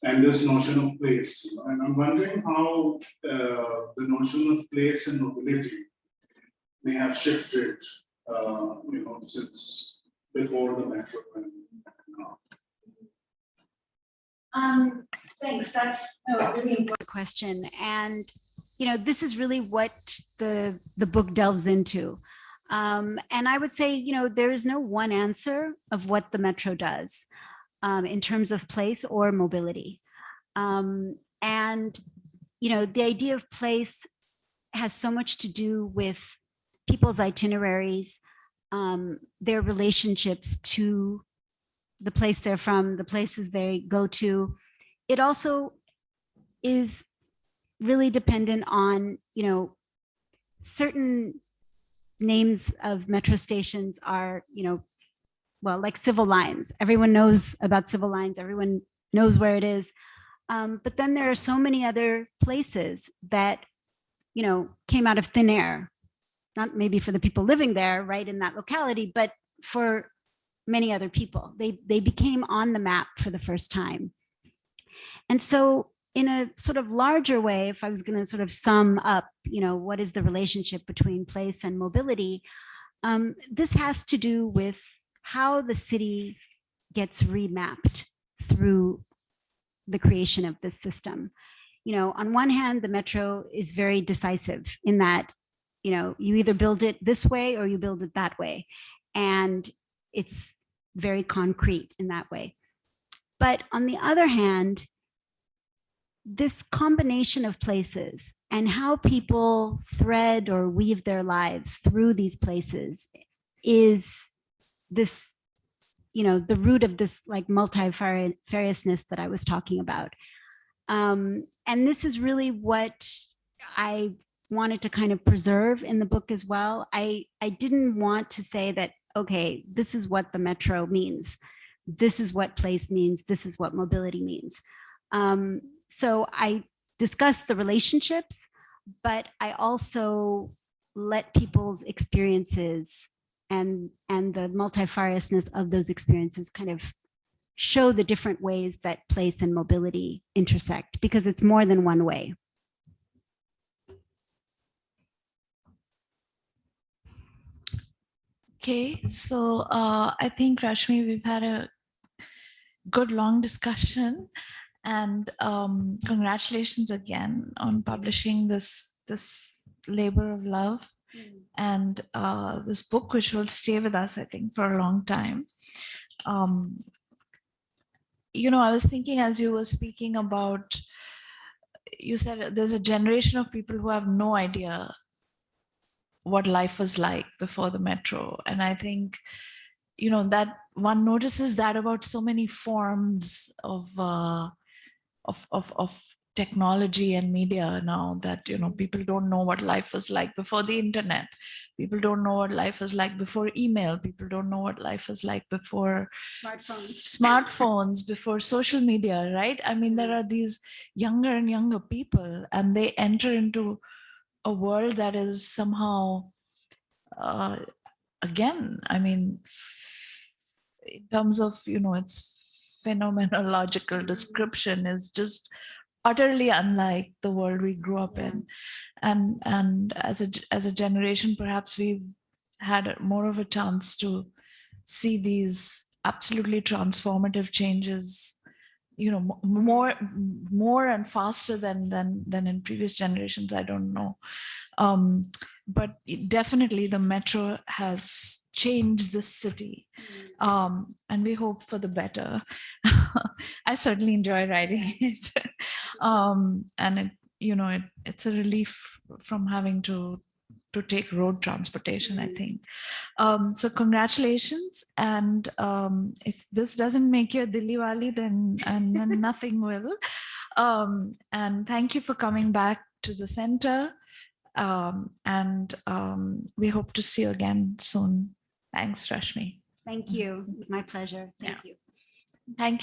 And this notion of place, and I'm wondering how uh, the notion of place and mobility may have shifted, uh, you know, since before the metro and now.
Um, thanks. That's a really important question. And, you know, this is really what the, the book delves into. Um, and I would say, you know, there is no one answer of what the metro does um, in terms of place or mobility. Um, and, you know, the idea of place has so much to do with people's itineraries, um, their relationships to the place they're from, the places they go to. It also is really dependent on, you know, certain names of metro stations are, you know, well, like civil lines. Everyone knows about civil lines. Everyone knows where it is. Um, but then there are so many other places that, you know, came out of thin air. Not maybe for the people living there, right, in that locality, but for many other people. They, they became on the map for the first time. And so in a sort of larger way, if I was going to sort of sum up, you know, what is the relationship between place and mobility, um, this has to do with how the city gets remapped through the creation of this system. You know, on one hand, the metro is very decisive in that, you know, you either build it this way or you build it that way. And it's very concrete in that way. But on the other hand, this combination of places and how people thread or weave their lives through these places is this, you know, the root of this like multifariousness that I was talking about. Um, and this is really what I wanted to kind of preserve in the book as well. I, I didn't want to say that, okay, this is what the metro means, this is what place means, this is what mobility means. Um, so I discussed the relationships, but I also let people's experiences and, and the multifariousness of those experiences kind of show the different ways that place and mobility intersect because it's more than one way.
Okay, so uh, I think Rashmi, we've had a good long discussion and um, congratulations again on publishing this this labor of love and uh, this book which will stay with us I think for a long time. Um, you know, I was thinking as you were speaking about, you said there's a generation of people who have no idea what life was like before the metro. And I think, you know, that one notices that about so many forms of, uh, of, of, of technology and media now that, you know, people don't know what life was like before the internet. People don't know what life was like before email. People don't know what life was like before
Smartphones.
smartphones before social media right i mean there are these younger and younger people and they enter into a world that is somehow uh, again i mean in terms of you know its phenomenological description is just utterly unlike the world we grew up in. And and as a as a generation perhaps we've had more of a chance to see these absolutely transformative changes you know more more and faster than than than in previous generations i don't know. Um but definitely the metro has changed the city um and we hope for the better i certainly enjoy writing it um and it you know it, it's a relief from having to to take road transportation i
Mm.
think um, so congratulations. And um, if this doesn't make you a Dilliwali, then, and then nothing will. Um, and thank you for coming back to the center. Um, and um, we hope to see you again soon. Thanks, Rashmi.
Thank you. It's my pleasure. Thank you.
Thank